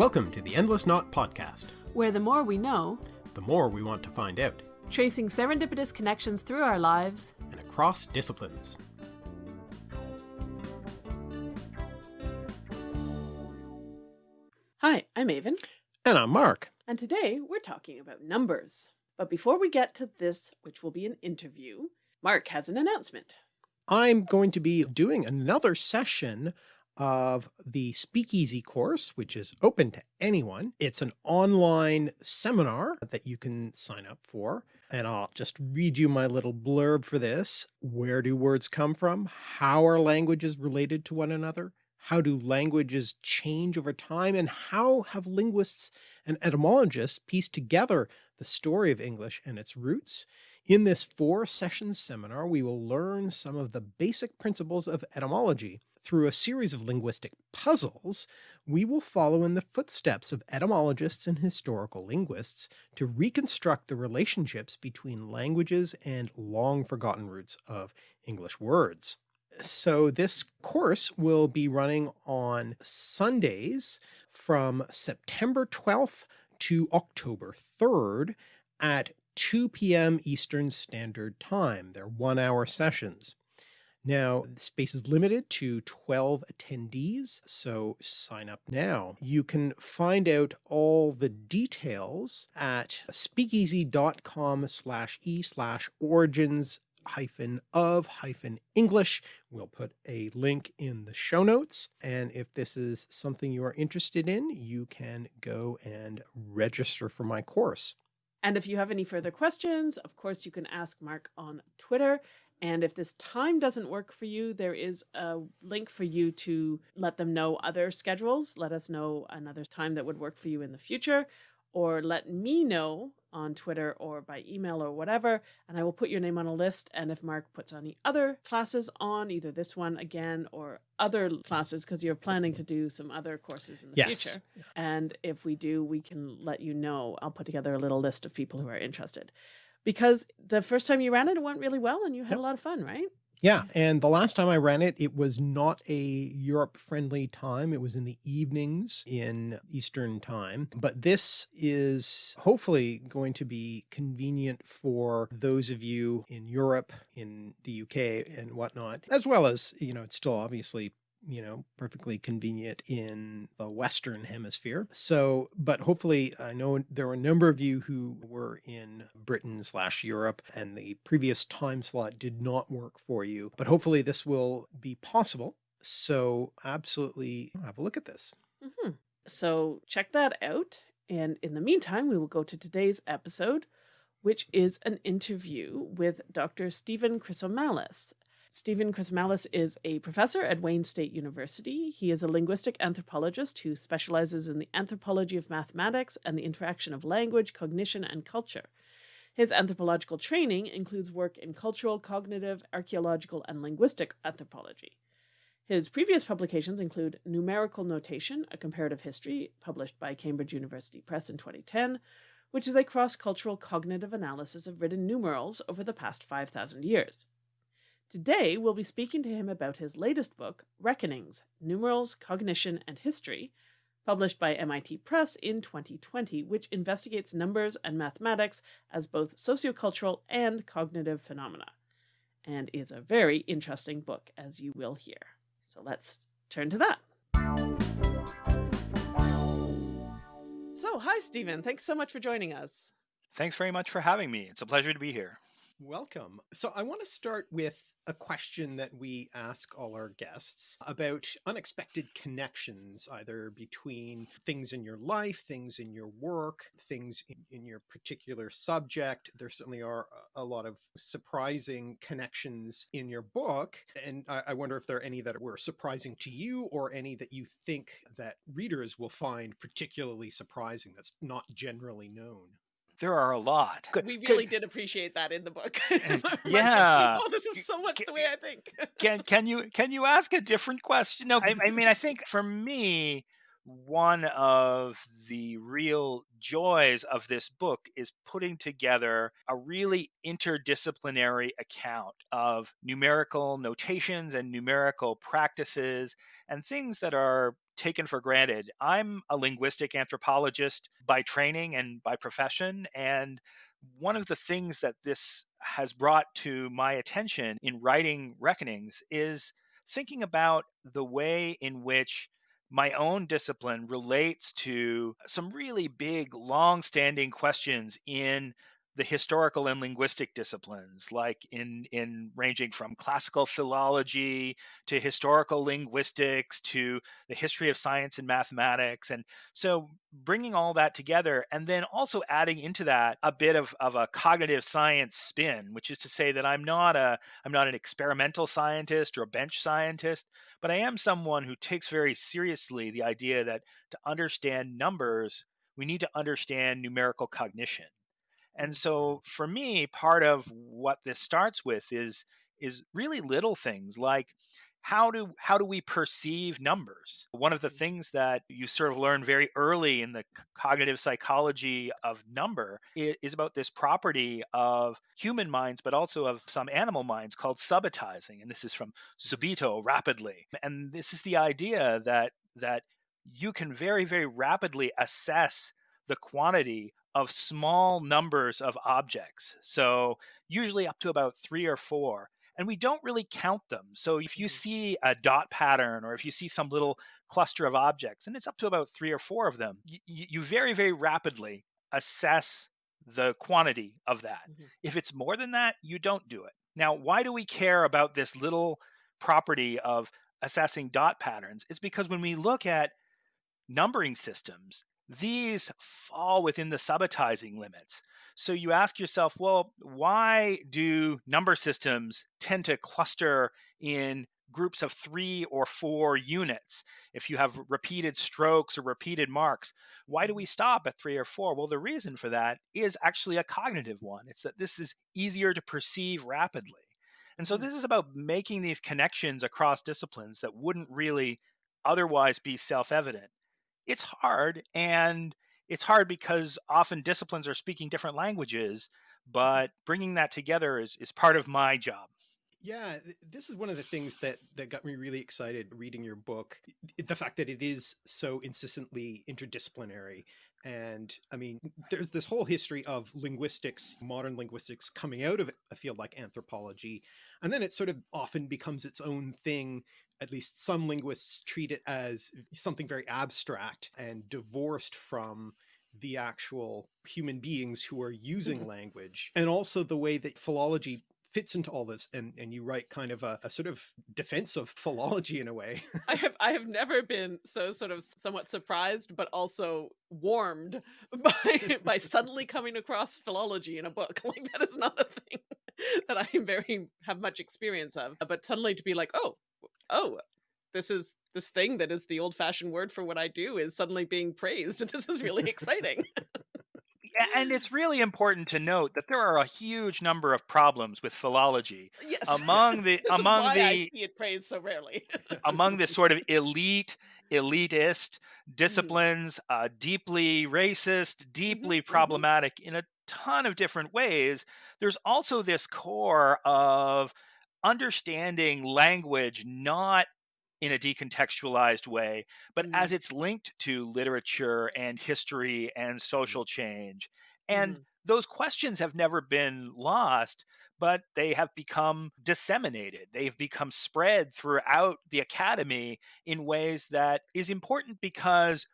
Welcome to the Endless Knot Podcast, where the more we know, the more we want to find out, tracing serendipitous connections through our lives and across disciplines. Hi, I'm Aven. And I'm Mark. And today we're talking about numbers. But before we get to this, which will be an interview, Mark has an announcement. I'm going to be doing another session of the Speakeasy course, which is open to anyone. It's an online seminar that you can sign up for. And I'll just read you my little blurb for this. Where do words come from? How are languages related to one another? How do languages change over time? And how have linguists and etymologists pieced together the story of English and its roots? In this four session seminar, we will learn some of the basic principles of etymology. Through a series of linguistic puzzles, we will follow in the footsteps of etymologists and historical linguists to reconstruct the relationships between languages and long forgotten roots of English words. So this course will be running on Sundays from September 12th to October 3rd at 2 p.m. Eastern Standard Time. They're one hour sessions. Now, the space is limited to 12 attendees, so sign up now. You can find out all the details at speakeasy.com slash e slash origins hyphen of hyphen English. We'll put a link in the show notes. And if this is something you are interested in, you can go and register for my course. And if you have any further questions, of course, you can ask Mark on Twitter. And if this time doesn't work for you, there is a link for you to let them know other schedules. Let us know another time that would work for you in the future, or let me know on Twitter or by email or whatever, and I will put your name on a list. And if Mark puts any other classes on, either this one again or other classes, because you're planning to do some other courses in the yes. future. And if we do, we can let you know. I'll put together a little list of people who are interested. Because the first time you ran it, it went really well and you had yep. a lot of fun, right? Yeah. And the last time I ran it, it was not a Europe friendly time. It was in the evenings in Eastern time, but this is hopefully going to be convenient for those of you in Europe, in the UK and whatnot, as well as, you know, it's still obviously you know, perfectly convenient in the Western hemisphere. So, but hopefully I know there were a number of you who were in Britain slash Europe and the previous time slot did not work for you, but hopefully this will be possible. So absolutely have a look at this. Mm -hmm. So check that out. And in the meantime, we will go to today's episode, which is an interview with Dr. Stephen Chrisomalis, Stephen Chrisomalis is a professor at Wayne State University. He is a linguistic anthropologist who specializes in the anthropology of mathematics and the interaction of language, cognition, and culture. His anthropological training includes work in cultural, cognitive, archaeological, and linguistic anthropology. His previous publications include Numerical Notation, a Comparative History, published by Cambridge University Press in 2010, which is a cross-cultural cognitive analysis of written numerals over the past 5,000 years. Today, we'll be speaking to him about his latest book, Reckonings Numerals, Cognition, and History, published by MIT Press in 2020, which investigates numbers and mathematics as both sociocultural and cognitive phenomena, and is a very interesting book, as you will hear. So let's turn to that. So, hi, Stephen. Thanks so much for joining us. Thanks very much for having me. It's a pleasure to be here. Welcome. So I want to start with a question that we ask all our guests about unexpected connections, either between things in your life, things in your work, things in, in your particular subject. There certainly are a lot of surprising connections in your book. And I, I wonder if there are any that were surprising to you or any that you think that readers will find particularly surprising that's not generally known. There are a lot. We really did appreciate that in the book. Eh, yeah. oh, this is so much the way I think. can can you can you ask a different question? No, I, I mean I think for me, one of the real joys of this book is putting together a really interdisciplinary account of numerical notations and numerical practices and things that are taken for granted. I'm a linguistic anthropologist by training and by profession. And one of the things that this has brought to my attention in writing Reckonings is thinking about the way in which my own discipline relates to some really big, long standing questions in the historical and linguistic disciplines, like in, in ranging from classical philology to historical linguistics to the history of science and mathematics. And so bringing all that together and then also adding into that a bit of, of a cognitive science spin, which is to say that I'm not a I'm not an experimental scientist or a bench scientist, but I am someone who takes very seriously the idea that to understand numbers, we need to understand numerical cognition and so for me, part of what this starts with is is really little things like how do how do we perceive numbers? One of the mm. things that you sort of learn very early in the cognitive psychology of number is about this property of human minds but also of some animal minds called subitizing and this is from subito rapidly. And this is the idea that that you can very very rapidly assess the quantity of small numbers of objects. So, usually up to about three or four. And we don't really count them. So, if you mm-hmm. see a dot pattern or if you see some little cluster of objects, and it's up to about three or four of them, you, you very, very rapidly assess the quantity of that. Mm-hmm. If it's more than that, you don't do it. Now, why do we care about this little property of assessing dot patterns? It's because when we look at numbering systems, these fall within the subitizing limits. So you ask yourself, well, why do number systems tend to cluster in groups of three or four units? If you have repeated strokes or repeated marks, why do we stop at three or four? Well, the reason for that is actually a cognitive one. It's that this is easier to perceive rapidly. And so hmm. this is about making these connections across disciplines that wouldn't really otherwise be self evident it's hard and it's hard because often disciplines are speaking different languages mm-hmm. but bringing that together is, is part of my job yeah this is one of the things that that got me really excited reading your book the fact that it is so insistently interdisciplinary and I mean, there's this whole history of linguistics, modern linguistics coming out of a field like anthropology. And then it sort of often becomes its own thing at least some linguists treat it as something very abstract and divorced from the actual human beings who are using mm-hmm. language. And also the way that philology fits into all this and and you write kind of a, a, sort of defense of philology in a way. I have i have never been so sort of somewhat surprised but also warmed by by suddenly coming across philology in a book. Like that is not a thing that i very have much experience of. But suddenly to be like oh oh, this is this thing that is the old fashioned word for what I do is suddenly being praised. This is really exciting. and it's really important to note that there are a huge number of problems with philology yes. among the among the I see it praised so rarely among the sort of elite elitist mm-hmm. disciplines mm. uh, deeply racist deeply mm-hmm. problematic mm-hmm. in a ton of different ways there's also this core of understanding language not in a decontextualized way, but mm-hmm. as it's linked to literature and history and mm-hmm. social change. And mm-hmm. those questions have never been lost, but they have become disseminated. They've become spread throughout the academy in ways that is important because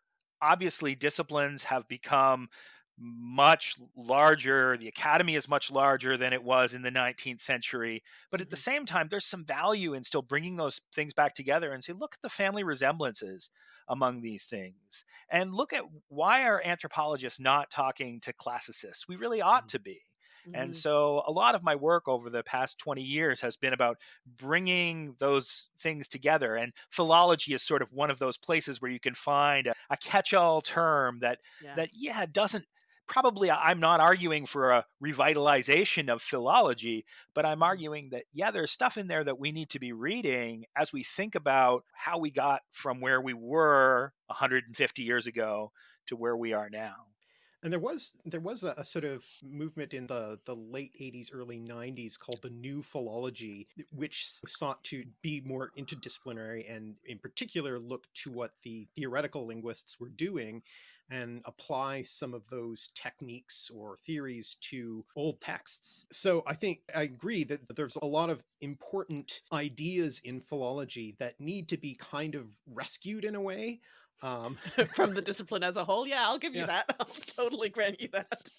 obviously disciplines have become much larger. The academy is much larger than it was in the 19th century. But at the mm-hmm. same time, there's some value in still bringing those things back together and say, look at the family resemblances among these things. And look at why are anthropologists not talking to classicists? We really ought mm-hmm. to be. And mm-hmm. so a lot of my work over the past 20 years has been about bringing those things together. And philology is sort of one of those places where you can find a, a catch-all term that, yeah. that, yeah, doesn't probably I'm not arguing for a revitalization of philology, but I'm Mm-hmm. arguing that, yeah, there's stuff in there that we need to be reading as we think about how we got from where we were 150 years ago to where we are now. And there was there was a, a, sort of movement in the the late 80s, early 90s called the New Philology, which sought to be more interdisciplinary and in particular look to what the theoretical linguists were doing and apply some of those techniques or theories to old texts. So I think I agree that there's a lot of important ideas in philology that need to be kind of rescued in a way um, from the discipline as a whole. Yeah, I'll give you yeah. that. I'll totally grant you that.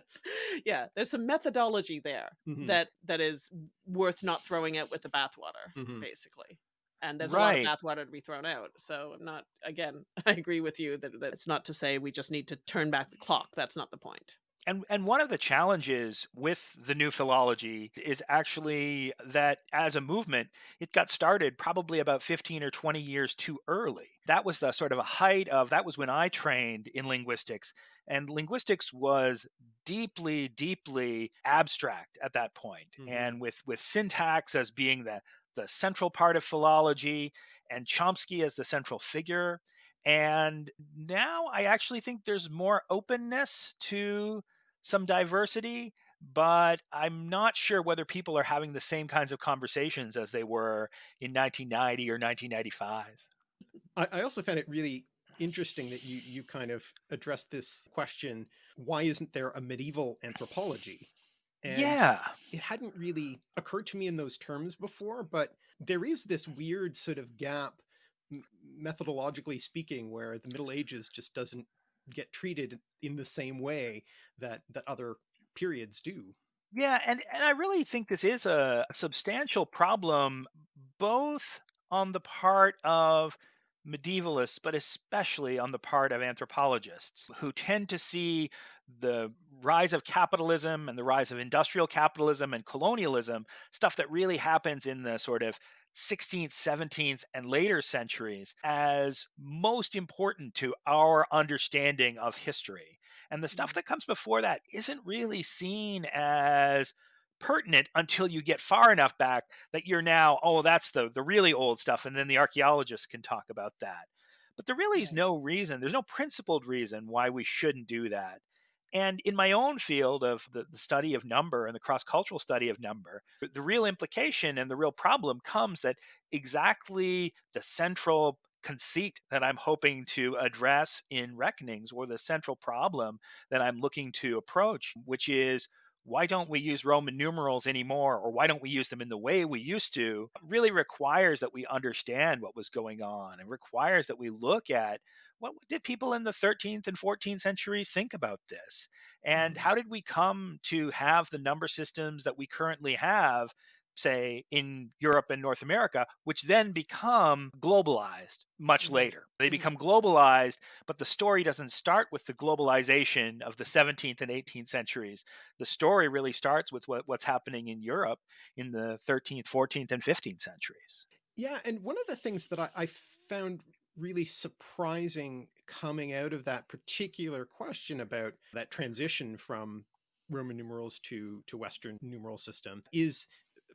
yeah, there's some methodology there mm-hmm. that that is worth not throwing out with the bathwater, mm-hmm. basically. And there's right. a lot of bathwater to be thrown out. So I'm not again, I agree with you that, that it's not to say we just need to turn back the clock. That's not the point. and and one of the challenges with the new philology is actually that as a movement it got started probably about 15 or 20 years too early that was the sort of a height of that was when i trained in linguistics and linguistics was deeply deeply abstract at that point mm-hmm. and with with syntax as being the the central part of philology and chomsky as the central figure and now I actually think there's more openness to some diversity, but I'm not sure whether people are having the same kinds of conversations as they were in 1990 or 1995. I, I also found it really interesting that you you kind of addressed this question why isn't there a medieval anthropology and yeah it hadn't really occurred to me in those terms before but there is this weird sort of gap methodologically speaking where the middle ages just doesn't get treated in the same way that that other periods do. Yeah, and and I really think this is a substantial problem both on the part of medievalists, but especially on the part of anthropologists who tend to see the rise of capitalism and the rise of industrial capitalism and colonialism, stuff that really happens in the sort of 16th, 17th, and later centuries as most important to our understanding of history. And the stuff mm-hmm. that comes before that isn't really seen as pertinent until you get far enough back that you're now, oh, that's the, the really old stuff. And then the archaeologists can talk about that. But there really is no reason, there's no principled reason why we shouldn't do that. And in my own field of the, the study of number and the cross cultural study of number, the real implication and the real problem comes that exactly the central conceit that I'm hoping to address in reckonings or the central problem that I'm looking to approach, which is why don't we use Roman numerals anymore, or why don't we use them in the way we used to, really requires that we understand what was going on and requires that we look at what did people in the 13th and 14th centuries think about this? And mm-hmm. how did we come to have the number systems that we currently have, say, in Europe and North America, which then become globalized much mm-hmm. later? They mm-hmm. become globalized, but the story doesn't start with the globalization of the 17th and 18th centuries. The story really starts with what, what's happening in Europe in the 13th, 14th, and 15th centuries. Yeah, and one of the things that I, I found really surprising coming out of that particular question about that transition from Roman numerals to to Western numeral system is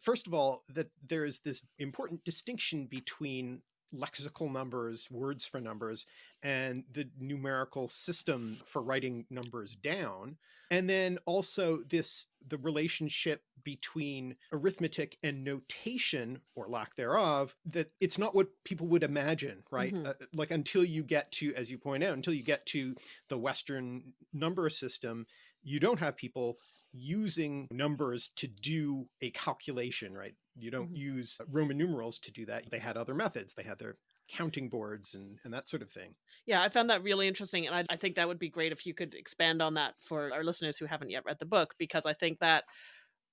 first of all that there is this important distinction between lexical numbers, words for numbers, and the numerical system for writing numbers down. And then also this the relationship between arithmetic and notation or lack thereof that it's not what people would imagine right mm-hmm. uh, like until you get to as you point out until you get to the western number system you don't have people using numbers to do a calculation right you don't mm-hmm. use roman numerals to do that they had other methods they had their counting boards and, and that sort of thing. Yeah, I found that really interesting. And I, I think that would be great if you could expand on that for our listeners who haven't yet read the book, because I think that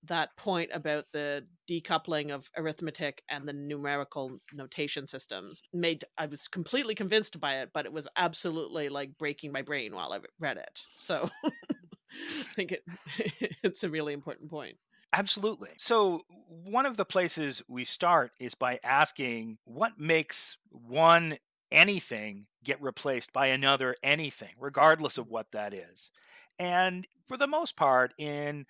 that point about the decoupling of arithmetic and the numerical notation systems made I was completely convinced by it, but it was absolutely like breaking my brain while I read it. So I think it it's a really important point. Absolutely. So, one of the places we start is by asking what makes one anything get replaced by another anything, regardless of what that is. And for the most part, in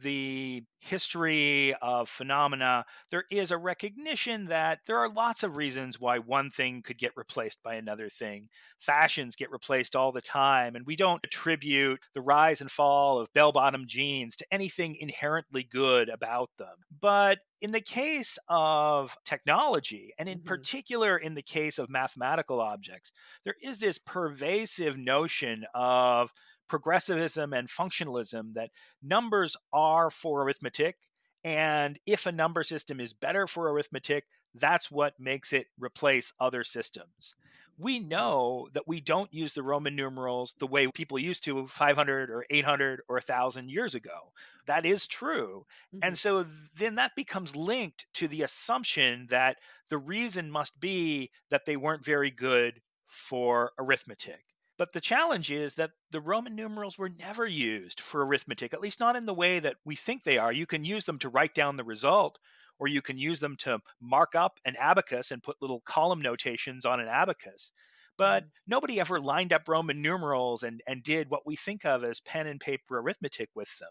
the history of phenomena, there is a recognition that there are lots of reasons why one thing could get replaced by another thing. Fashions get replaced all the time, and we don't attribute the rise and fall of bell bottom jeans to anything inherently good about them. But in the case of technology, and in Mhm. particular in the case of mathematical objects, there is this pervasive notion of progressivism and functionalism that numbers are for arithmetic. And if a number system is better for arithmetic, that's what makes it replace other systems. We know that we don't use the Roman numerals the way people used to 500 or 800 or 1,000 years ago. That is true. Mhm. And so then that becomes linked to the assumption that the reason must be that they weren't very good for arithmetic. But the challenge is that the Roman numerals were never used for arithmetic, at least not in the way that we think they are. You can use them to write down the result, or you can use them to mark up an abacus and put little column notations on an abacus. But Mhm. nobody ever lined up Roman numerals and, and did what we think of as pen and paper arithmetic with them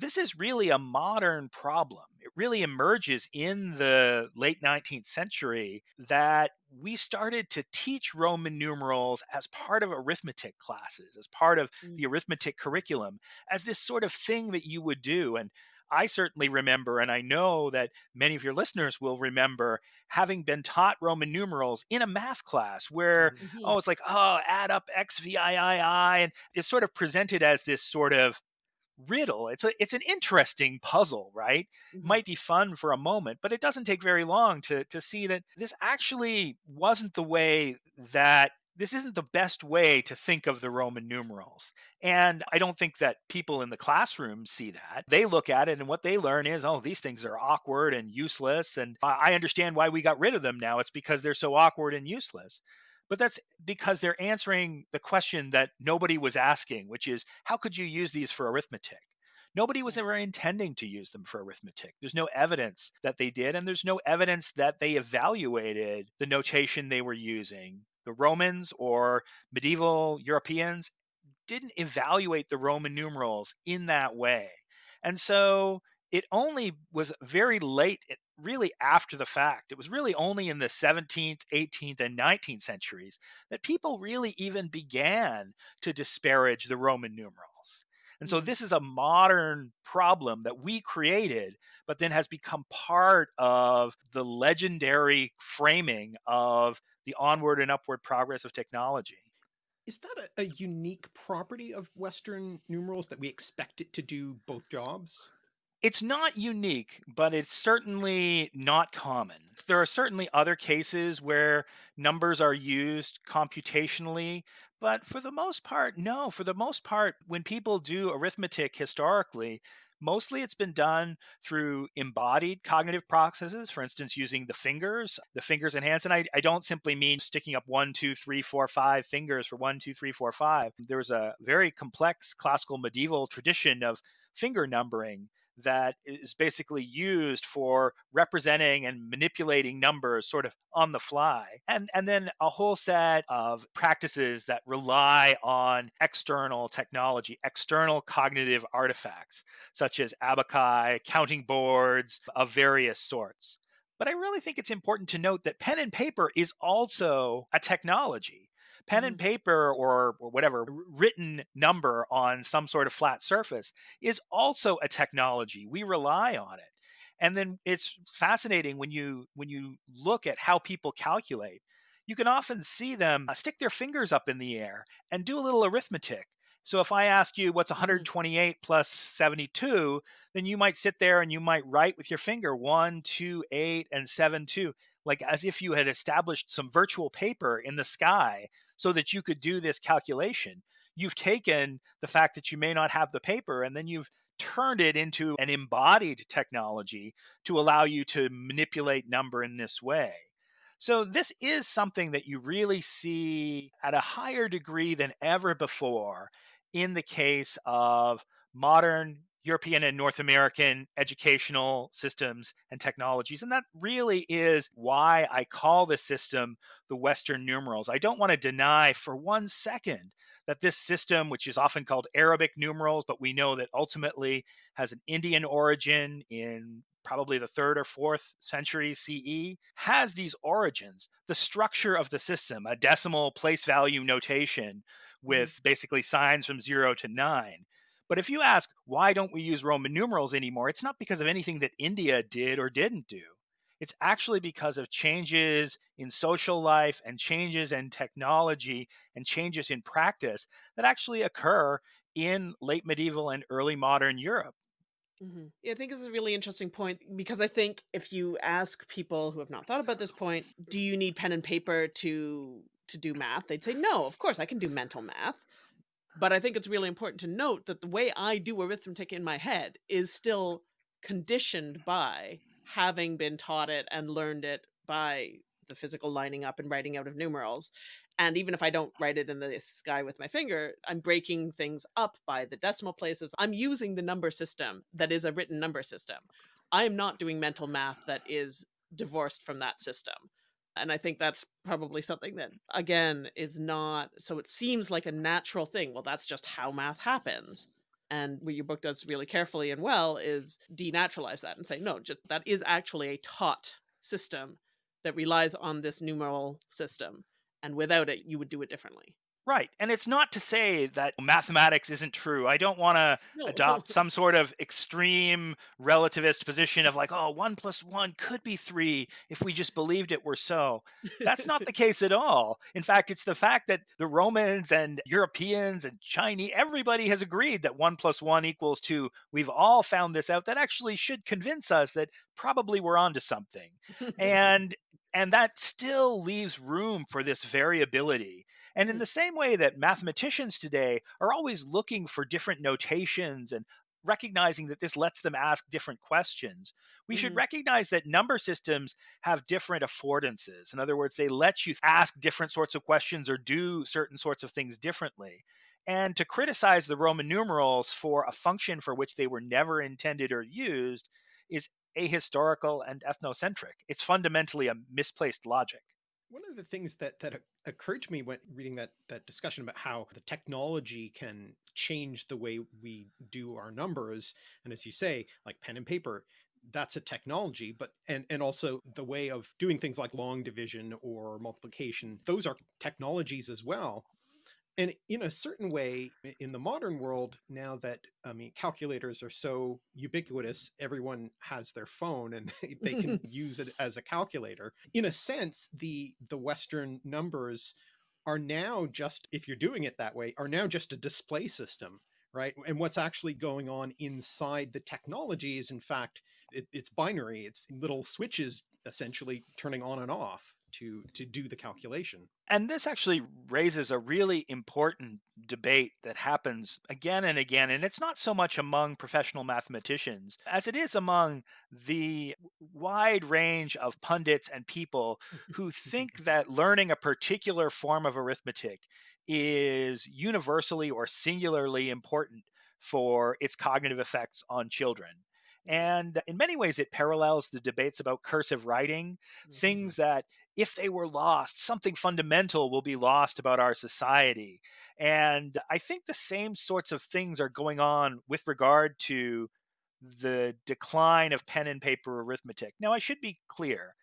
this is really a modern problem. It really emerges in the late 19th century that we started to teach Roman numerals as part of arithmetic classes, as part of Mm. the arithmetic curriculum, as this sort of thing that you would do. And I certainly remember, and I know that many of your listeners will remember having been taught Roman numerals in a math class where, Mhm. oh, it's like, oh, add up X, V, I, I, I. And it's sort of presented as this sort of riddle. It's a it's an interesting puzzle, right? Mhm. Might be fun for a moment, but it doesn't take very long to to see that this actually wasn't the way that this isn't the best way to think of the Roman numerals. And I don't think that people in the classroom see that. They look at it and what they learn is, oh, these things are awkward and useless. And I I understand why we got rid of them now. It's because they're so awkward and useless. But that's because they're answering the question that nobody was asking, which is how could you use these for arithmetic? Nobody was ever intending to use them for arithmetic. There's no evidence that they did, and there's no evidence that they evaluated the notation they were using. The Romans or medieval Europeans didn't evaluate the Roman numerals in that way. And so it only was very late, really after the fact. It was really only in the 17th, 18th, and 19th centuries that people really even began to disparage the Roman numerals. And so Mm. this is a modern problem that we created, but then has become part of the legendary framing of the onward and upward progress of technology. Is that a, a unique property of Western numerals that we expect it to do both jobs? It's not unique, but it's certainly not common. There are certainly other cases where numbers are used computationally, but for the most part, no. For the most part, when people do arithmetic historically, mostly it's been done through embodied cognitive processes, for instance, using the fingers, the fingers and hands. And I, I don't simply mean sticking up one, two, three, four, five fingers for one, two, three, four, five. There's a very complex classical medieval tradition of finger numbering that is basically used for representing and manipulating numbers sort of on the fly. And and then a whole set of practices that rely on external technology, external cognitive artifacts such as abaci, counting boards of various sorts. But I really think it's important to note that pen and paper is also a technology pen and paper or, or whatever written number on some sort of flat surface is also a technology. We rely on it. And then it's fascinating when you when you look at how people calculate you can often see them uh, stick their fingers up in the air and do a little arithmetic. So if i ask you what's 128 plus 72 then you might sit there and you might write with your finger 1 2 8 and 7 2 like as if you had established some virtual paper in the sky so that you could do this calculation. You've taken the fact that you may not have the paper and then you've turned it into an embodied technology to allow you to manipulate number in this way. So, this is something that you really see at a higher degree than ever before in the case of modern European and North American educational systems and technologies. And that really is why I call this system the Western numerals. I don't want to deny for one second that this system, which is often called Arabic numerals, but we know that ultimately has an Indian origin in probably the third or fourth century CE, has these origins. The structure of the system, a decimal place value notation mm-hmm. with basically signs from zero to nine. But if you ask, why don't we use Roman numerals anymore? It's not because of anything that India did or didn't do. It's actually because of changes in social life and changes in technology and changes in practice that actually occur in late medieval and early modern Europe. Mm-hmm. Yeah, I think it's a really interesting point because I think if you ask people who have not thought about this point, do you need pen and paper to to do math? They'd say no. Of course, I can do mental math. But I think it's really important to note that the way I do arithmetic in my head is still conditioned by having been taught it and learned it by the physical lining up and writing out of numerals. And even if I don't write it in the sky with my finger, I'm breaking things up by the decimal places. I'm using the number system that is a written number system. I am not doing mental math that is divorced from that system. And I think that's probably something that, again, is not so it seems like a natural thing. Well, that's just how math happens and what your book does really carefully and well is denaturalize that and say no just that is actually a taught system that relies on this numeral system and without it you would do it differently Right. And it's not to say that mathematics isn't true. I don't want to no, adopt no. some sort of extreme relativist position of like, oh, one plus one could be three if we just believed it were so. That's not the case at all. In fact, it's the fact that the Romans and Europeans and Chinese, everybody has agreed that one plus one equals two. We've all found this out. That actually should convince us that probably we're onto something. and and that still leaves room for this variability and in mm. the same way that mathematicians today are always looking for different notations and recognizing that this lets them ask different questions, we mm-hmm. should recognize that number systems have different affordances. In other words, they let you ask different sorts of questions or do certain sorts of things differently. And to criticize the Roman numerals for a function for which they were never intended or used is ahistorical and ethnocentric. It's fundamentally a misplaced logic. One of the things that that occurred to me when reading that that discussion about how the technology can change the way we do our numbers, and as you say, like pen and paper, that's a technology, but and and also the way of doing things like long division or multiplication, those are technologies as well and in a certain way in the modern world now that i mean calculators are so ubiquitous everyone has their phone and they, they can use it as a calculator. In a sense the the western numbers are now just if you're doing it that way are now just a display system right? And what's actually going on inside the technology is in fact it, it's binary. It's little switches essentially turning on and off to to do the calculation. And this actually raises a really important debate that happens again and again and it's not so much among professional mathematicians as it is among the wide range of pundits and people who think that learning a particular form of arithmetic is universally or singularly important for its cognitive effects on children. And in many ways, it parallels the debates about cursive writing, mm-hmm. things that, if they were lost, something fundamental will be lost about our society. And I think the same sorts of things are going on with regard to the decline of pen and paper arithmetic. Now, I should be clear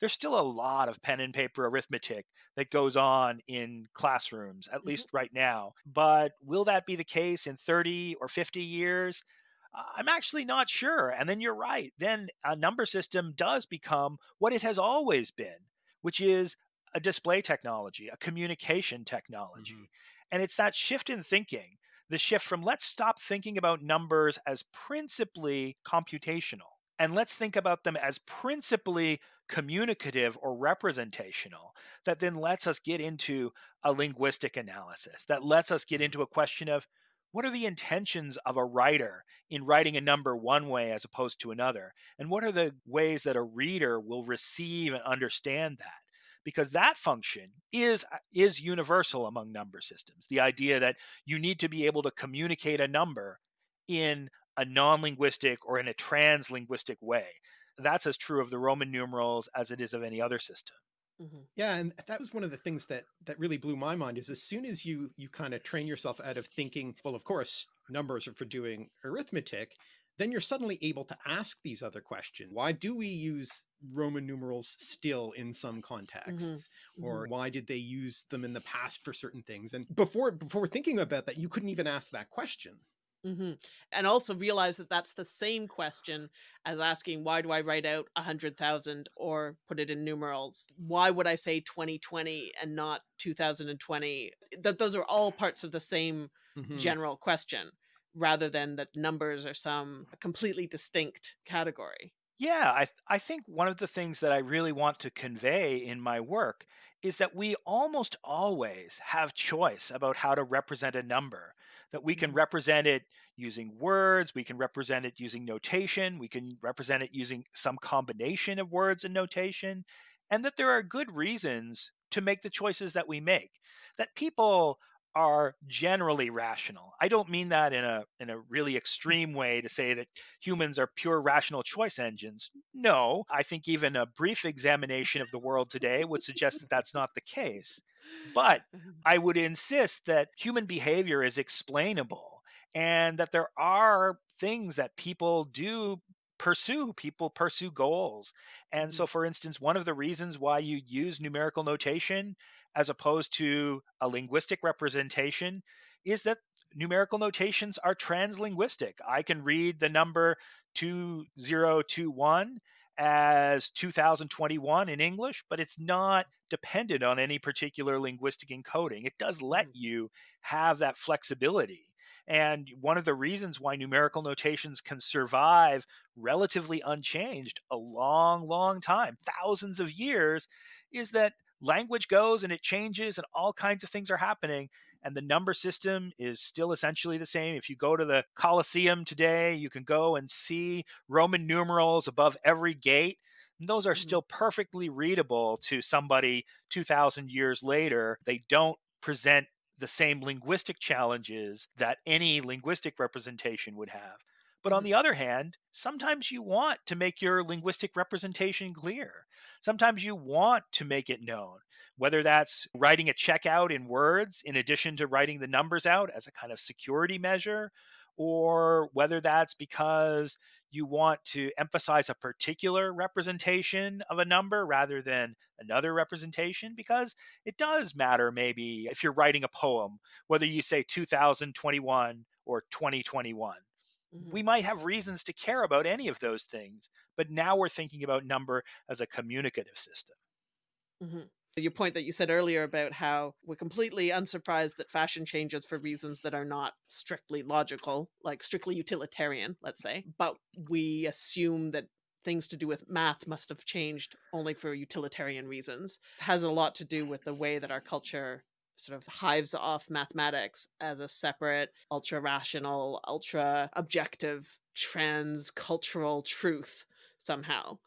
there's still a lot of pen and paper arithmetic that goes on in classrooms, at mm-hmm. least right now. But will that be the case in 30 or 50 years? I'm actually not sure. And then you're right. Then a number system does become what it has always been, which is a display technology, a communication technology. Mm-hmm. And it's that shift in thinking, the shift from let's stop thinking about numbers as principally computational and let's think about them as principally communicative or representational that then lets us get into a linguistic analysis, that lets us get mm-hmm. into a question of what are the intentions of a writer in writing a number one way as opposed to another and what are the ways that a reader will receive and understand that because that function is uh, is universal among number systems the idea that you need to be able to communicate a number in a non linguistic or in a trans linguistic way. That's as true of the Roman numerals as it is of any other system. Mm-hmm. Yeah, and that was one of the things that that really blew my mind is as soon as you you kind of train yourself out of thinking, well, of course, numbers are for doing arithmetic, then you're suddenly able to ask these other questions. Why do we use Roman numerals still in some mm-hmm. contexts? Mm-hmm. Or why did they use them in the past for certain things? And before before thinking about that, you couldn't even ask that question. Mm-hmm. And also realize that that's the same question as asking, why do I write out a hundred thousand or put it in numerals? Why would I say 2020 and not 2020? That those are all parts of the same mm-hmm. general question rather than that numbers are some completely distinct category. Yeah, I, I think one of the things that I really want to convey in my work is that we almost always have choice about how to represent a number that we can represent it using words, we can represent it using notation, we can represent it using some combination of words and notation, and that there are good reasons to make the choices that we make. That people are generally rational. I don't mean that in a in a really extreme way to say that humans are pure rational choice engines. No, I think even a brief examination of the world today would suggest that that's not the case. But mm-hmm. I would insist that human behavior is explainable and that there are things that people do pursue people pursue goals and mm-hmm. so for instance one of the reasons why you use numerical notation as opposed to a linguistic representation is that numerical notations are translinguistic i can read the number 2021 as 2021 in English, but it's not dependent on any particular linguistic encoding. It does let mm. you have that flexibility. And one of the reasons why numerical notations can survive relatively unchanged a long, long time, thousands of years, is that language goes and it changes and all kinds of things are happening and the number system is still essentially the same. If you go to the Colosseum today, you can go and see Roman numerals above every gate. And those are mm-hmm. still perfectly readable to somebody 2,000 years later. They don't present the same linguistic challenges that any linguistic representation would have. But on mm-hmm. the other hand, sometimes you want to make your linguistic representation clear. Sometimes you want to make it known, whether that's writing a check out in words in addition to writing the numbers out as a kind of security measure, or whether that's because you want to emphasize a particular representation of a number rather than another representation, because it does matter maybe if you're writing a poem, whether you say 2021 or 2021 Mm-hmm. We might have reasons to care about any of those things, but now we're thinking about number as a communicative system. Mm-hmm. Your point that you said earlier about how we're completely unsurprised that fashion changes for reasons that are not strictly logical, like strictly utilitarian, let's say, but we assume that things to do with math must have changed only for utilitarian reasons. It has a lot to do with the way that our culture sort of hives off mathematics as a separate, ultra rational, ultra objective, trans cultural truth somehow.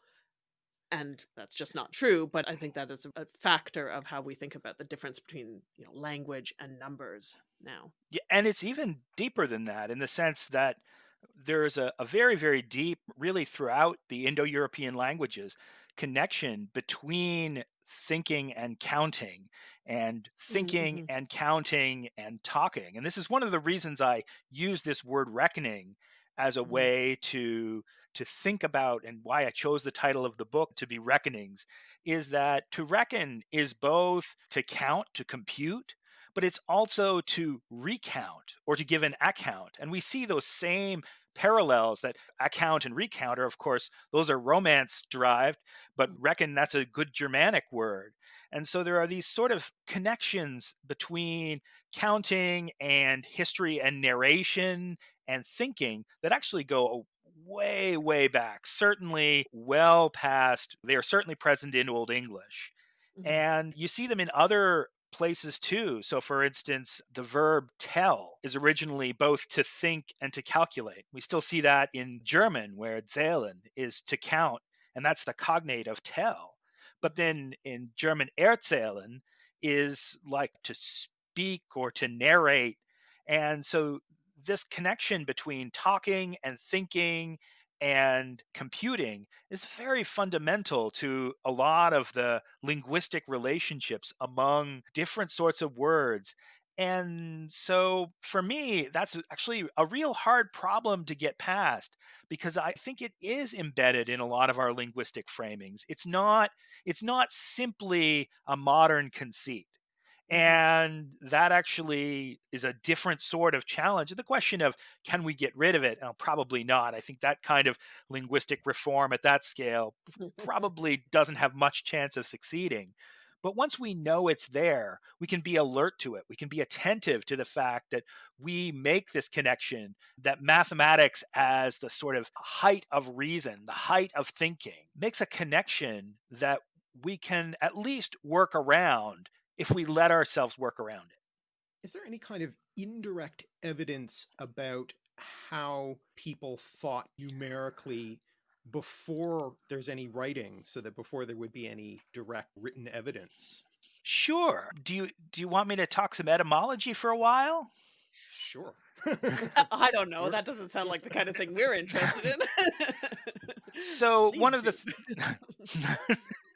And that's just not true, but I think that is a factor of how we think about the difference between you know, language and numbers now. Yeah, and it's even deeper than that in the sense that there's a, a very, very deep, really throughout the Indo European languages, connection between thinking and counting and thinking mm-hmm. and counting and talking. And this is one of the reasons I use this word reckoning as a mm-hmm. way to to think about and why I chose the title of the book to be reckonings is that to reckon is both to count, to compute, but it's also to recount or to give an account. And we see those same parallels that account and recount are, of course, those are romance derived, but mm. reckon that's a good Germanic word. And so there are these sort of connections between counting and history and narration and thinking that actually go way, way back, certainly well past, they are certainly present in Old English. Mm-hmm. And you see them in other places too. So, for instance, the verb tell is originally both to think and to calculate. We still see that in German, where zählen is to count, and that's the cognate of tell. But then in German, erzählen is like to speak or to narrate. And so this connection between talking and thinking and computing is very fundamental to a lot of the linguistic relationships among different sorts of words. And so for me, that's actually a real hard problem to get past because I think it is embedded in a lot of our linguistic framings. It's not it's not simply a modern conceit. And that actually is a different sort of challenge. The question of can we get rid of it? Oh, probably not. I think that kind of linguistic reform at that scale probably doesn't have much chance of succeeding. But once we know it's there, we can be alert to it. We can be attentive to the fact that we make this connection, that mathematics, as the sort of height of reason, the height of thinking, makes a connection that we can at least work around if we let ourselves work around it. Is there any kind of indirect evidence about how people thought numerically before there's any writing so that before there would be any direct written evidence? Sure. Do you do you want me to talk some etymology for a while? Sure. I don't know. That doesn't sound like the kind of thing we're interested in. So Please one of the do.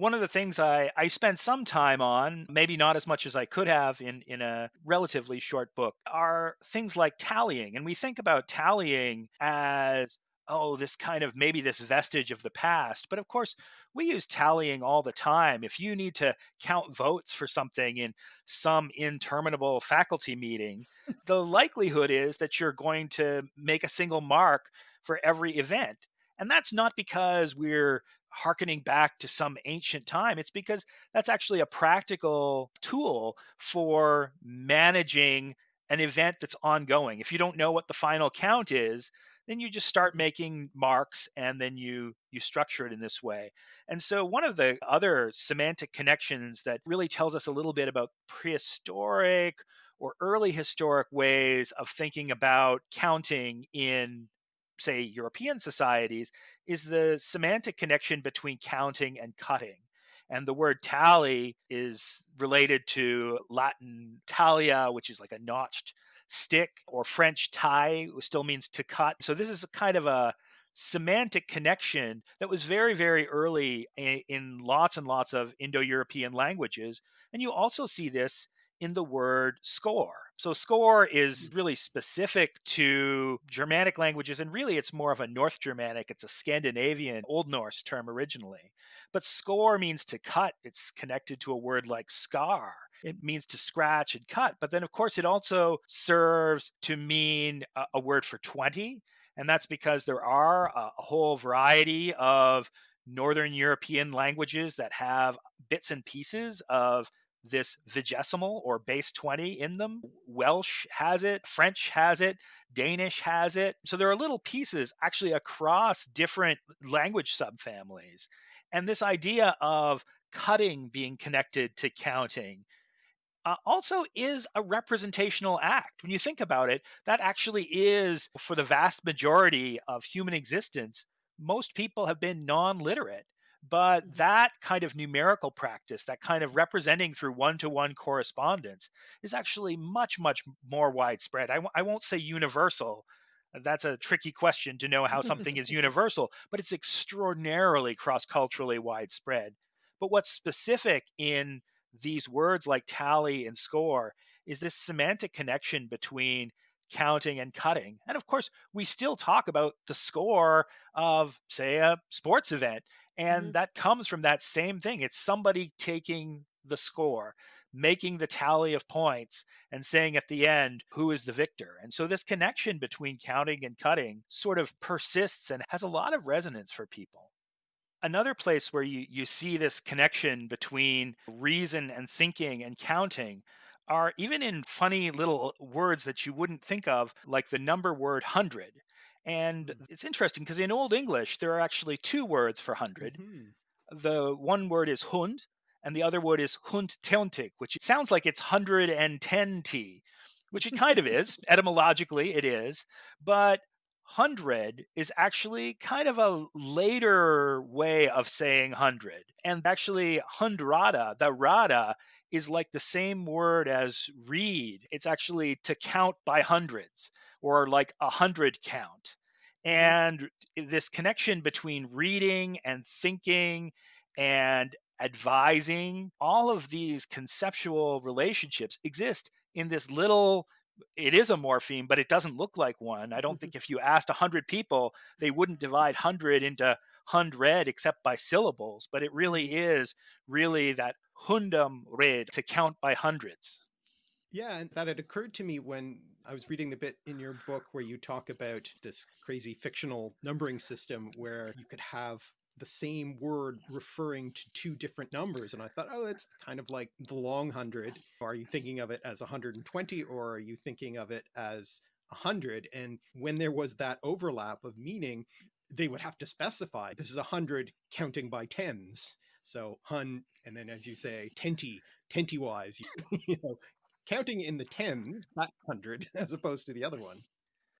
one of the things I, I spent some time on, maybe not as much as I could have in, in a relatively short book, are things like tallying. And we think about tallying as, oh, this kind of maybe this vestige of the past. But of course, we use tallying all the time. If you need to count votes for something in some interminable faculty meeting, the likelihood is that you're going to make a single mark for every event. And that's not because we're harkening back to some ancient time. It's because that's actually a practical tool for managing an event that's ongoing. If you don't know what the final count is, then you just start making marks and then you you structure it in this way. And so one of the other semantic connections that really tells us a little bit about prehistoric or early historic ways of thinking about counting in say European societies is the semantic connection between counting and cutting. And the word tally is related to Latin talea, which is like a notched stick, or French tie, which still means to cut. So this is a kind of a semantic connection that was very, very early in, lots and lots of Indo European languages. And you also see this in the word score. So score is mm. really specific to Germanic languages, and really it's more of a North Germanic, it's a Scandinavian Old Norse term originally. But score means to cut, it's connected to a word like scar. It mm. means to scratch and cut. But then, of course, it also serves to mean a, a word for 20. And that's because there are a, a whole variety of Northern European languages that have bits and pieces of this vigesimal or base 20 in them. Welsh has it, French has it, Danish has it. So there are little pieces actually across different language subfamilies. And this idea of cutting being connected to counting uh, also is a representational act. When you think about it, that actually is, for the vast majority of human existence, most people have been non literate. But that kind of numerical practice, that kind of representing through one to one correspondence, is actually much, much more widespread. I w- I won't say universal. Uh, that's a tricky question to know how something is universal, but it's extraordinarily cross culturally widespread. But what's specific in these words like tally and score is this semantic connection between counting and cutting. And of course, we still talk about the score of, say, a sports event. And Mhm. that comes from that same thing. It's somebody taking the score, making the tally of points, and saying at the end, who is the victor. And so this connection between counting and cutting sort of persists and has a lot of resonance for people another place where you, you see this connection between reason and thinking and counting are even in funny little words that you wouldn't think of, like the number word hundred. And Mm. it's interesting because in Old English, there are actually two words for 100. Mhm. The one word is hund, and the other word is hundteontig, which sounds like it's 110t, which it kind of is. Etymologically, it is. But hundred is actually kind of a later way of saying hundred. And actually, hundrada, the rada, is like the same word as read. It's actually to count by hundreds or like a hundred count. Mm-hmm. And this connection between reading and thinking and advising, all of these conceptual relationships exist in this little it is a morpheme, but it doesn't look like one. I don't mm-hmm. think if you asked 100 people, they wouldn't divide 100 into hundred except by syllables, but it really is really that hundum red to count by hundreds. Yeah, and that had occurred to me when I was reading the bit in your book where you talk about this crazy fictional numbering system where you could have the same word referring to two different numbers. And I thought, oh, it's kind of like the long hundred. Are you thinking of it as 120 or are you thinking of it as 100? And when there was that overlap of meaning, they would have to specify this is a hundred counting by tens. So hun, and then as you say, tenty, tenty wise, you know, counting in the tens, that hundred, as opposed to the other one.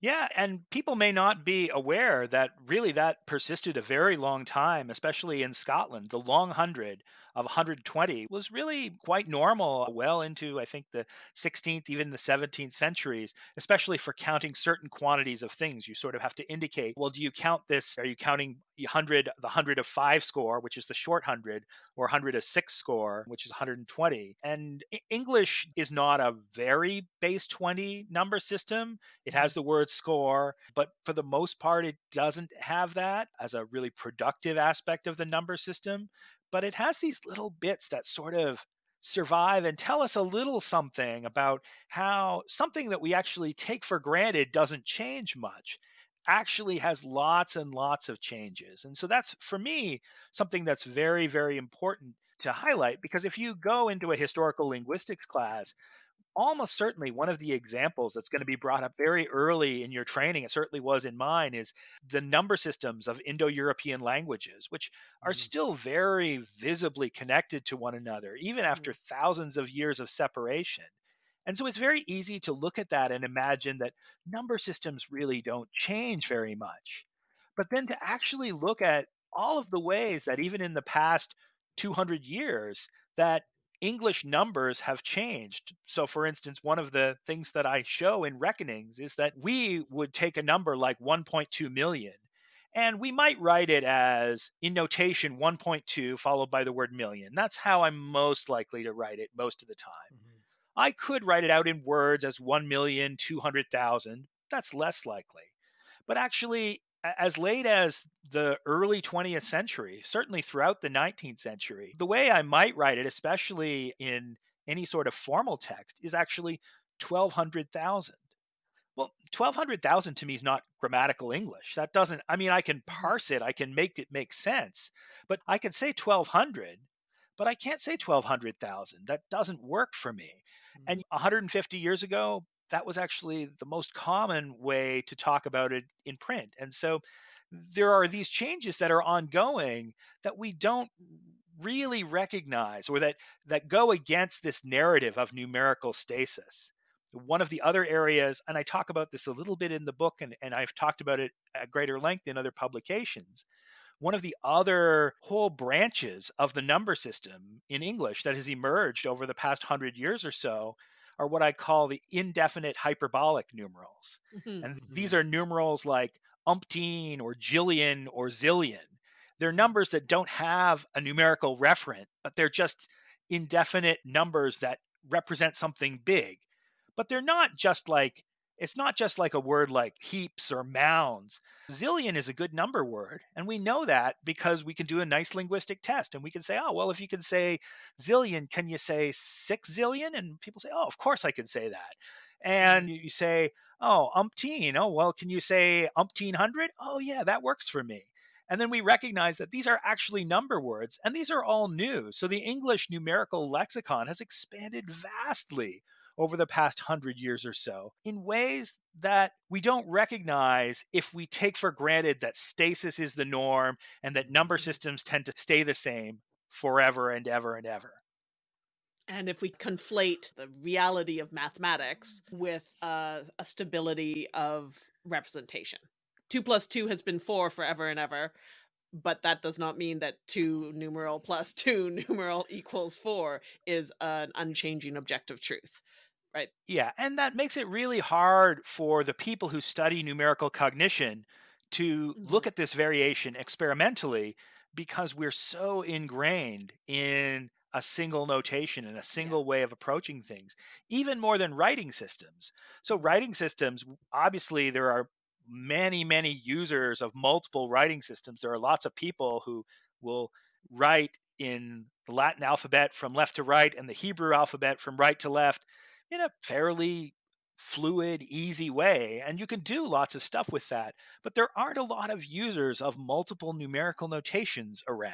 Yeah, and people may not be aware that really that persisted a very long time, especially in Scotland. The long hundred of 120 was really quite normal well into, I think, the 16th, even the 17th centuries, especially for counting certain quantities of things. You sort of have to indicate, well, do you count this? Are you counting 100, the 100 of five score, which is the short hundred, or 100 of six score, which is 120? And English is not a very base 20 number system. It has mm-hmm. the word score, but for the most part, it doesn't have that as a really productive aspect of the number system but it has these little bits that sort of survive and tell us a little something about how something that we actually take for granted doesn't change much actually has lots and lots of changes. And so that's for me something that's very very important to highlight because if you go into a historical linguistics class almost certainly one of the examples that's going to be brought up very early in your training, it certainly was in mine, is the number systems of Indo European languages, which are mm-hmm. still very visibly connected to one another, even after mm-hmm. thousands of years of separation. And so it's very easy to look at that and imagine that number systems really don't change very much. But then to actually look at all of the ways that even in the past 200 years, that English numbers have changed. So, for instance, one of the things that I show in Reckonings is that we would take a number like 1.2 million and we might write it as in notation 1.2 followed by the word million. That's how I'm most likely to write it most of the time. Mm-hmm. I could write it out in words as 1,200,000. That's less likely. But actually, as late as the early 20th century, certainly throughout the 19th century, the way I might write it, especially in any sort of formal text, is actually 1200,000. Well, 1200,000 to me is not grammatical English. That doesn't, I mean, I can mm-hmm. parse it, I can make it make sense, but I can say 1200, but I can't say 1200,000. That doesn't work for me. And 150 mm-hmm. years ago, that was actually the most common way to talk about it in print. And so there are these changes that are ongoing that we don't really recognize or that that go against this narrative of numerical stasis one of the other areas and i talk about this a little bit in the book and, and i've talked about it at greater length in other publications one of the other whole branches of the number system in english that has emerged over the past hundred years or so are what I call the indefinite hyperbolic numerals. Mm-hmm. And these are numerals like umpteen or jillion or zillion. They're numbers that don't have a numerical referent, but they're just indefinite numbers that represent something big. But they're not just like it's not just like a word like heaps or mounds. Zillion is a good number word. And we know that because we can do a nice linguistic test and we can say, oh, well, if you can say zillion, can you say six zillion? And people say, oh, of course I can say that. And mm-hmm. you say, oh, umpteen. Oh, well, can you say umpteen hundred? Oh, yeah, that works for me. And then we recognize that these are actually number words and these are all new. So the English numerical lexicon has expanded vastly over the past hundred years or so in ways that we don't recognize if we take for granted that stasis is the norm and that number mm-hmm. systems tend to stay the same forever and ever and ever. And if we conflate the reality of mathematics with uh, a stability of representation, two plus two has been four forever and ever. but that does not mean that 2 numeral plus 2 numeral equals 4 is an unchanging objective truth right yeah and that makes it really hard for the people who study numerical cognition to mm-hmm. look at this variation experimentally because we're so ingrained in a single notation and a single yeah. way of approaching things, even more than writing systems. So, writing systems, obviously, there are many, many users of multiple writing systems. There are lots of people who will write in the Latin alphabet from left to right and the Hebrew alphabet from right to left in a fairly fluid, easy way. And you can do lots of stuff with that. But there aren't a lot of users of multiple numerical notations around.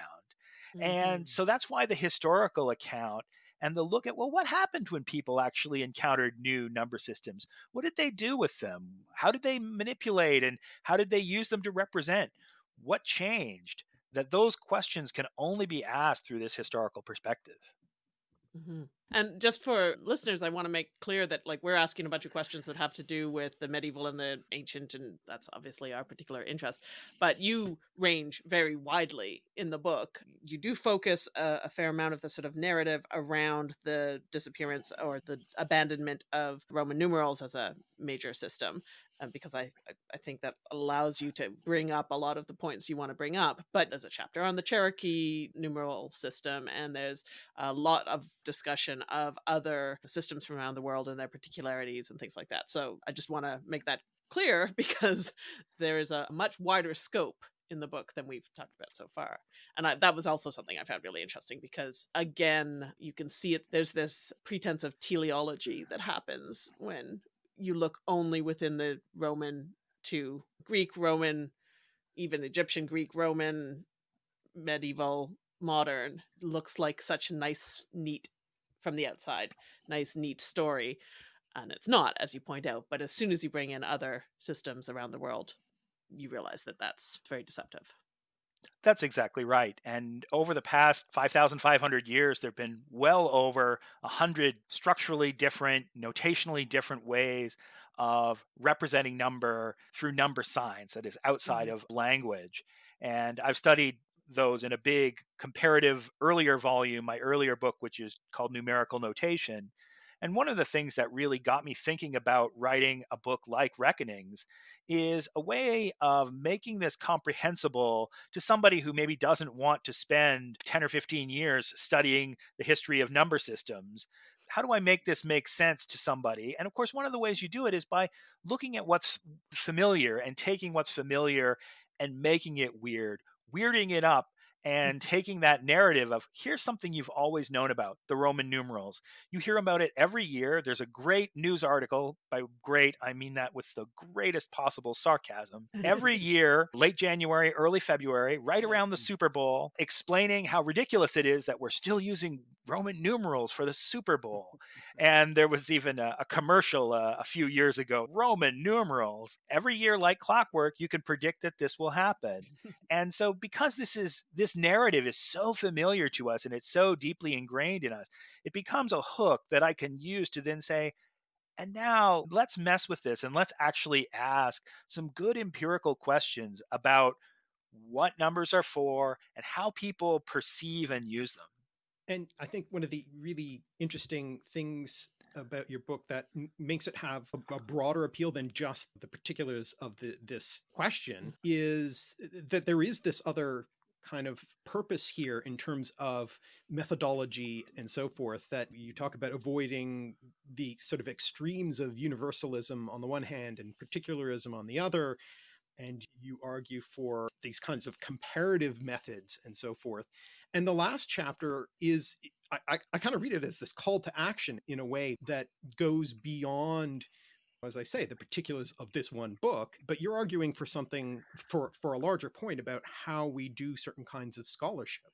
Mm-hmm. And so that's why the historical account and the look at, well, what happened when people actually encountered new number systems? What did they do with them? How did they manipulate and how did they use them to represent? What changed? That those questions can only be asked through this historical perspective. Mm-hmm. And just for listeners, I want to make clear that like we're asking a bunch of questions that have to do with the medieval and the ancient, and that's obviously our particular interest. But you range very widely in the book. You do focus a, a fair amount of the sort of narrative around the disappearance or the abandonment of Roman numerals as a major system, um, because I, I think that allows you to bring up a lot of the points you want to bring up. But there's a chapter on the Cherokee numeral system, and there's a lot of discussion of other systems from around the world and their particularities and things like that. So I just want to make that clear because there is a much wider scope in the book than we've talked about so far. And I, that was also something I found really interesting because, again, you can see it. There's this pretense of teleology that happens when you look only within the Roman to Greek, Roman, even Egyptian, Greek, Roman, medieval, modern looks like such a nice, neat from the outside, nice, neat story. And it's not, as you point out. But as soon as you bring in other systems around the world, you realize that that's very deceptive. That's exactly right. And over the past 5,500 years, there have been well over 100 structurally different, notationally different ways of representing number through number signs that is outside mm-hmm. of language. And I've studied those in a big comparative earlier volume, my earlier book, which is called Numerical Notation. And one of the things that really got me thinking about writing a book like Reckonings is a way of making this comprehensible to somebody who maybe doesn't want to spend 10 or 15 years studying the history of number systems. How do I make this make sense to somebody? And of course, one of the ways you do it is by looking at what's familiar and taking what's familiar and making it weird, weirding it up and taking that narrative of here's something you've always known about the Roman numerals. You hear about it every year. There's a great news article. By great, I mean that with the greatest possible sarcasm. Every year, late January, early February, right around the Super Bowl, explaining how ridiculous it is that we're still using Roman numerals for the Super Bowl. And there was even a, a commercial uh, a few years ago Roman numerals. Every year, like clockwork, you can predict that this will happen. and so, because this is this narrative is so familiar to us and it's so deeply ingrained in us, it becomes a hook that I can use to then say, and now let's mess with this and let's actually ask some good empirical questions about what numbers are for and how people perceive and use them. And I think one of the really interesting things about your book that makes it have a, a, broader appeal than just the particulars of the, this question is that there is this other kind of purpose here in terms of methodology and so forth that you talk about avoiding the sort of extremes of universalism on the one hand and particularism on the other and you argue for these kinds of comparative methods and so forth and the last chapter is I, I, I kind of read it as this call to action in a way that goes beyond as I say, the particulars of this one book, but you're arguing for something for for a larger point about how we do certain kinds of scholarship.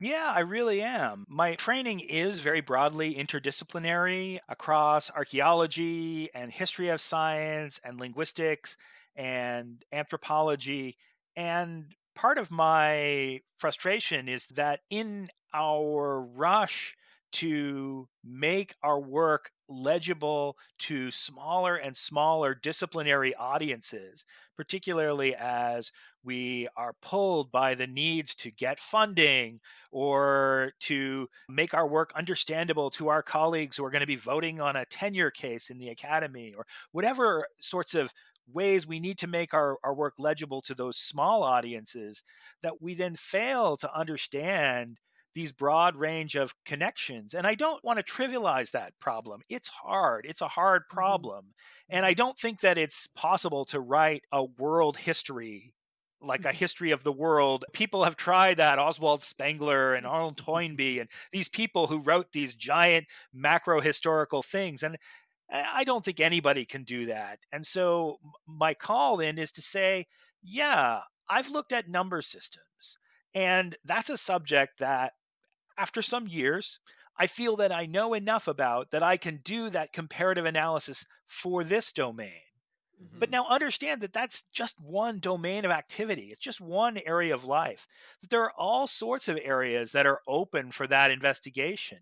Yeah, I really am. My training is very broadly interdisciplinary across archaeology and history of science and linguistics and anthropology. And part of my frustration is that in our rush to make our work legible to smaller and smaller disciplinary audiences, particularly as we are pulled by the needs to get funding or to make our work understandable to our colleagues who are going to be voting on a tenure case in the academy or whatever sorts of ways we need to make our, our work legible to those small audiences that we then fail to understand these broad range of connections. And I don't want to trivialize that problem. It's hard. It's a hard mm-hmm. problem. Mm-hmm. And I don't think that it's possible to write a world history like a history of the world. People have tried that, Oswald Spengler and Arnold Toynbee, and these people who wrote these giant macro historical things. And I don't think anybody can do that. And so my call in is to say, yeah, I've looked at number systems. And that's a subject that after some years, I feel that I know enough about that I can do that comparative analysis for this domain. Mm-hmm. But now understand that that's just one domain of activity. It's just one area of life. There are all sorts of areas that are open for that investigation.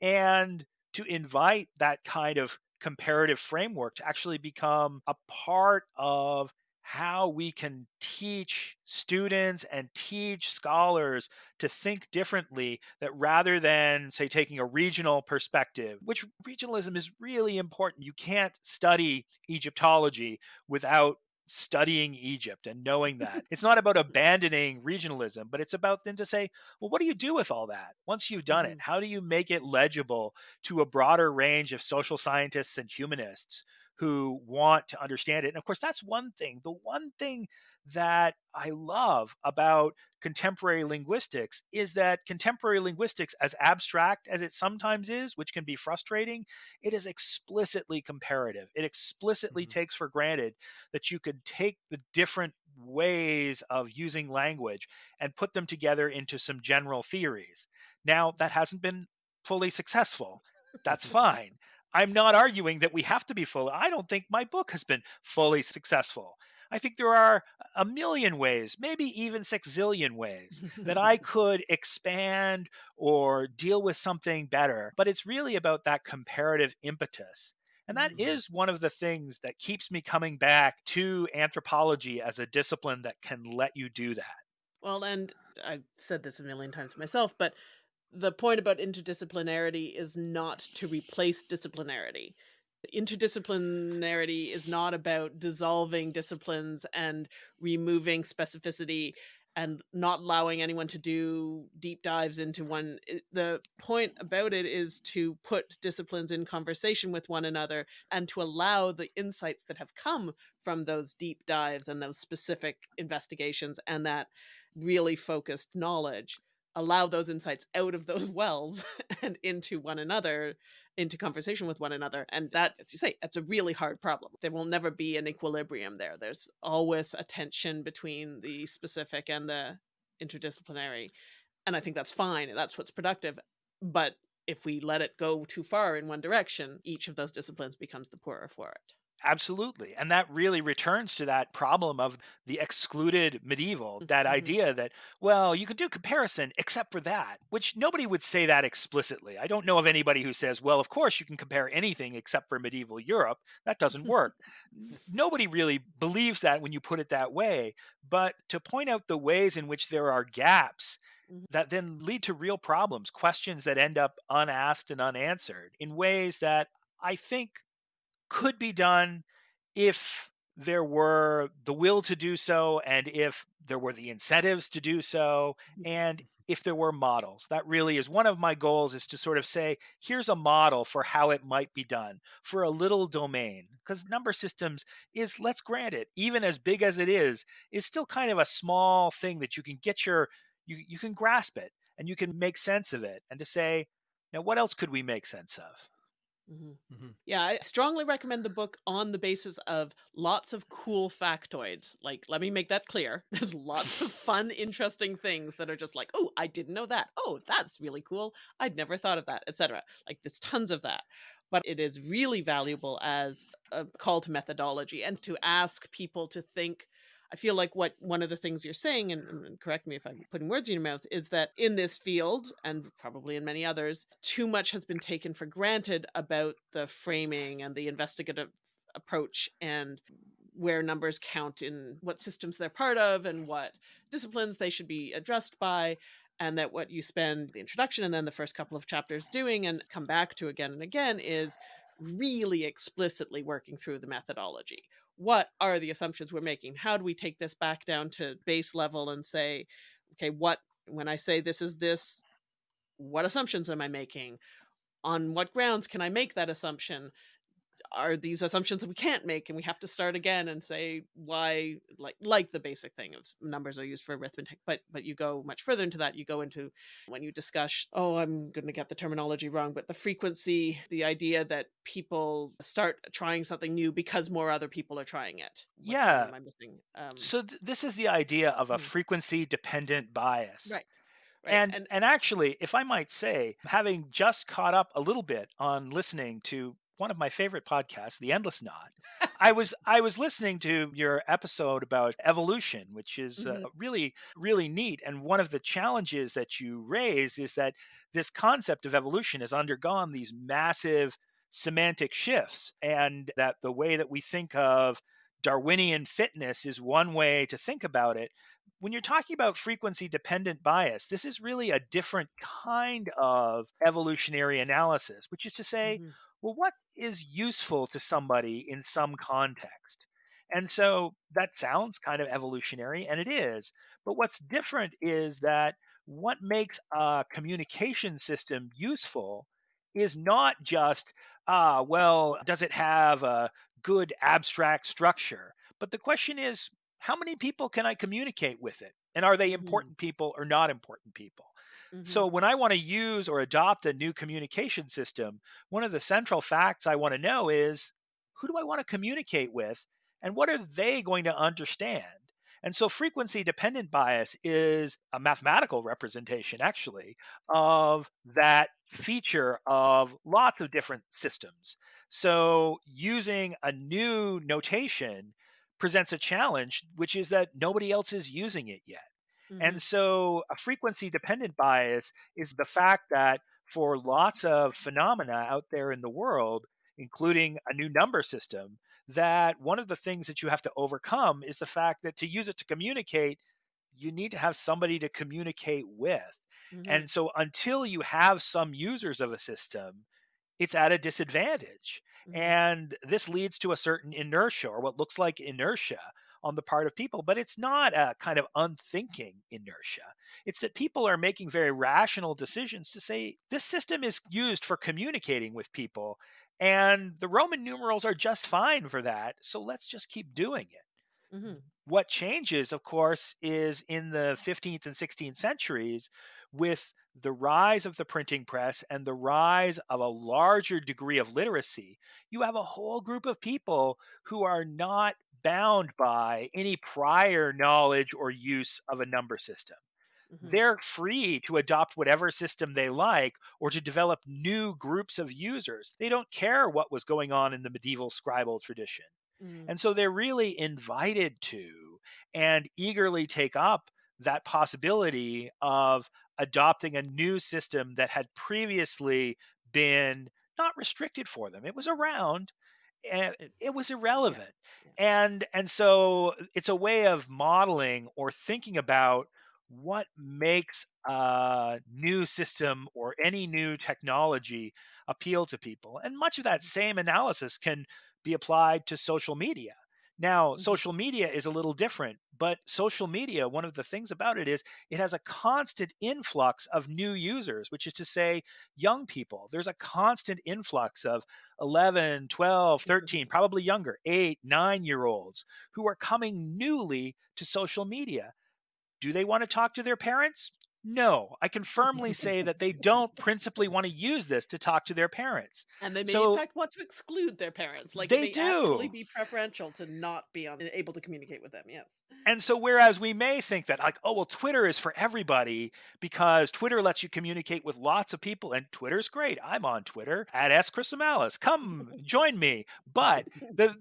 And to invite that kind of comparative framework to actually become a part of how we can teach students and teach scholars to think differently that rather than say taking a regional perspective which regionalism is really important. You can't study egyptology without studying Egypt and knowing that. It's not about abandoning regionalism, but it's about then to say, well, what do you do with all that once you've done it? Mm-hmm. How do you make it legible to a broader range of social scientists and humanists who want to understand it? And of course, that's one thing. The one thing that I love about contemporary linguistics is that contemporary linguistics, as abstract as it sometimes is, which can be frustrating, it is explicitly comparative. It explicitly mm-hmm. takes for granted that you could take the different ways of using language and put them together into some general theories. Now, that hasn't been fully successful. That's fine. I'm not arguing that we have to be full. I don't think my book has been fully successful. I think there are a million ways, maybe even six zillion ways that I could expand or deal with something better. But it's really about that comparative impetus. And that mm-hmm. is one of the things that keeps me coming back to anthropology as a discipline that can let you do that. Well, and I've said this a million times myself, but the point about interdisciplinarity is not to replace disciplinarity interdisciplinarity is not about dissolving disciplines and removing specificity and not allowing anyone to do deep dives into one. The point about it is to put disciplines in conversation with one another and to allow the insights that have come from those deep dives and those specific investigations and that really focused knowledge allow those insights out of those wells and into one another into conversation with one another. And that, as you say, it's a really hard problem. There will never be an equilibrium there. There's always a tension between the specific and the interdisciplinary. And I think that's fine. That's what's productive. But if we let it go too far in one direction, each of those disciplines becomes the poorer for it. Absolutely. And that really returns to that problem of the excluded medieval, that mm-hmm. idea that, well, you could do comparison except for that, which nobody would say that explicitly. I don't know of anybody who says, well, of course you can compare anything except for medieval Europe. That doesn't work. nobody really believes that when you put it that way. But to point out the ways in which there are gaps mm-hmm. that then lead to real problems, questions that end up unasked and unanswered in ways that I think could be done if there were the will to do so and if there were the incentives to do so mm-hmm. and if there were models. That really is one of my goals is to sort of say here's a model for how it might be done for a little domain. Because number systems is let's grant it. Even as big as it is is still kind of a small thing that you can get your you, you can grasp it and you can make sense of it and to say now what else could we make sense of Mm-hmm. Mm-hmm. Yeah, I strongly recommend the book on the basis of lots of cool factoids. Like, let me make that clear. There's lots of fun, interesting things that are just like, oh, I didn't know that. Oh, that's really cool. I'd never thought of that, etc. Like, there's tons of that. But it is really valuable as a call to methodology and to ask people to think I feel like what one of the things you're saying, and, and, correct me if I'm putting words in your mouth, is that in this field, and probably in many others, too much has been taken for granted about the framing and the investigative approach and where numbers count in what systems they're part of and what disciplines they should be addressed by and that what you spend the introduction and then the first couple of chapters doing and come back to again and again is really explicitly working through the methodology what are the assumptions we're making? How do we take this back down to base level and say okay what when i say this is this what assumptions am i making? On what grounds can i make that assumption are these assumptions that we can't make and we have to start again and say why like like the basic thing of numbers are used for arithmetic but but you go much further into that you go into when you discuss oh i'm going to get the terminology wrong but the frequency the idea that people start trying something new because more other people are trying it what yeah am i missing um, so th- this is the idea of a hmm. frequency dependent bias right Right. And, and and actually, if I might say, having just caught up a little bit on listening to one of my favorite podcasts, The Endless Knot. I was I was listening to your episode about evolution, which is uh, mm-hmm. uh, really really neat. And one of the challenges that you raise is that this concept of evolution has undergone these massive semantic shifts, and that the way that we think of Darwinian fitness is one way to think about it. When you're talking about frequency dependent bias, this is really a different kind of evolutionary analysis, which is to say, mm-hmm well, what is useful to somebody in some context? And so that sounds kind of evolutionary, and it is. But what's different is that what makes a communication system useful is not just, ah, well, does it have a good abstract structure? But the question is, how many people can I communicate with it? And are they mm-hmm. important mm. people or not important people? Mm-hmm. So when I want to use or adopt a new communication system, one of the central facts I want to know is who do I want to communicate with and what are they going to understand? And so frequency dependent bias is a mathematical representation, actually, of that feature of lots of different systems. So using a new notation presents a challenge, which is that nobody else is using it yet. Mm-hmm. And so a frequency dependent bias is the fact that for lots of phenomena out there in the world, including a new number system, that one of the things that you have to overcome is the fact that to use it to communicate, you need to have somebody to communicate with. Mm-hmm. And so until you have some users of a system, it's at a disadvantage. Mm-hmm. And this leads to a certain inertia or what looks like inertia on the part of people, but it's not a kind of unthinking inertia. It's that people are making very rational decisions to say this system is used for communicating with people, and the Roman numerals are just fine for that. So let's just keep doing it. Mm-hmm. What changes, of course, is in the 15th and 16th centuries with the rise of the printing press and the rise of a larger degree of literacy, you have a whole group of people who are not bound by any prior knowledge or use of a number system. Mm-hmm. They're free to adopt whatever system they like or to develop new groups of users. They don't care what was going on in the medieval scribal tradition. Mm. And so they're really invited to and eagerly take up that possibility of adopting a new system that had previously been not restricted for them. It was around, and it was irrelevant and and so it's a way of modeling or thinking about what makes a new system or any new technology appeal to people and much of that mm. same analysis can be applied to social media now, mm-hmm. social media is a little different, but social media, one of the things about it is it has a constant influx of new users, which is to say, young people. There's a constant influx of 11, 12, mm-hmm. 13, probably younger, eight, nine year olds who are coming newly to social media. Do they want to talk to their parents? No, I can firmly say that they don't principally want to use this to talk to their parents. And they may, so, in fact, want to exclude their parents. Like they do. actually be preferential to not be on, able to communicate with them. Yes. And so, whereas we may think that, like, oh, well, Twitter is for everybody because Twitter lets you communicate with lots of people, and Twitter's great. I'm on Twitter at S. Chrysomalis. Come join me. But the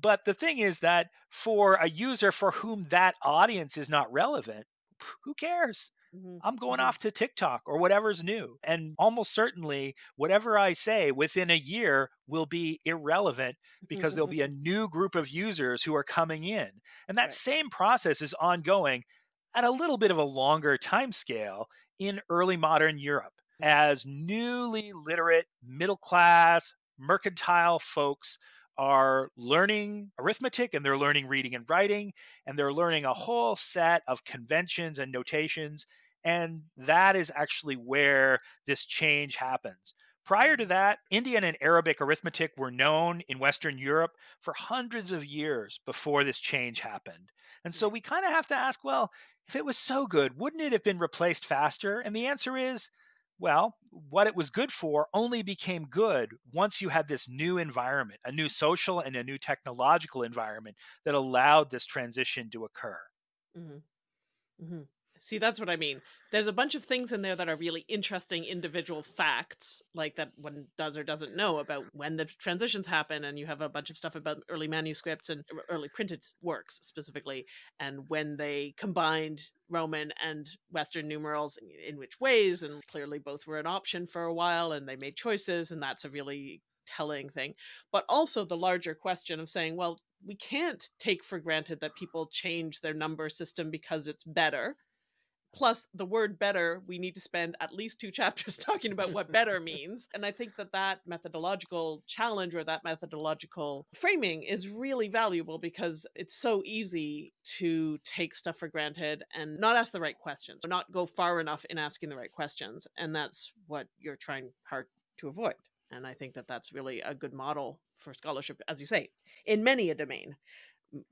But the thing is that for a user for whom that audience is not relevant, who cares? Mhm. I'm going off to TikTok or whatever's new. And almost certainly, whatever I say within a year will be irrelevant because there'll be a new group of users who are coming in. And that Right. same process is ongoing at a little bit of a longer time scale in early modern Europe as newly literate, middle class, mercantile folks are learning arithmetic and they're learning reading and writing and they're learning a whole set of conventions and notations and that is actually where this change happens. Prior to that, Indian and Arabic arithmetic were known in Western Europe for hundreds of years before this change happened. And so we kind of have to ask well, if it was so good, wouldn't it have been replaced faster? And the answer is well, what it was good for only became good once you had this new environment, a new social and a new technological environment that allowed this transition to occur. Mm-hmm. Mhm. See, that's what I mean. There's a bunch of things in there that are really interesting individual facts, like that one does or doesn't know about when the transitions happen. And you have a bunch of stuff about early manuscripts and early printed works specifically, and when they combined Roman and Western numerals in which ways. And clearly, both were an option for a while and they made choices. And that's a really telling thing. But also the larger question of saying, well, we can't take for granted that people change their number system because it's better plus the word better we need to spend at least two chapters talking about what better means and i think that that methodological challenge or that methodological framing is really valuable because it's so easy to take stuff for granted and not ask the right questions or not go far enough in asking the right questions and that's what you're trying hard to avoid and i think that that's really a good model for scholarship as you say in many a domain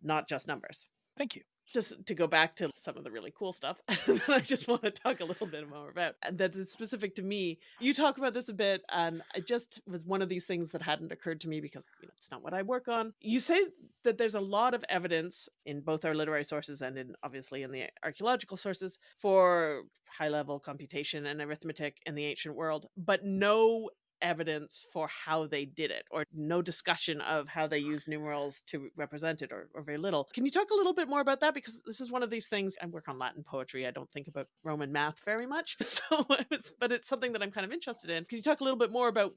not just numbers. Thank you just to go back to some of the really cool stuff that I just want to talk a little bit more about and that is specific to me. You talk about this a bit, and it just was one of these things that hadn't occurred to me because you know, it's not what I work on. You say that there's a lot of evidence in both our literary sources and in obviously in the archaeological sources for high level computation and arithmetic in the ancient world, but no evidence for how they did it or no discussion of how they use numerals to represent it or, or, very little can you talk a little bit more about that because this is one of these things i work on latin poetry i don't think about roman math very much so it's but it's something that i'm kind of interested in can you talk a little bit more about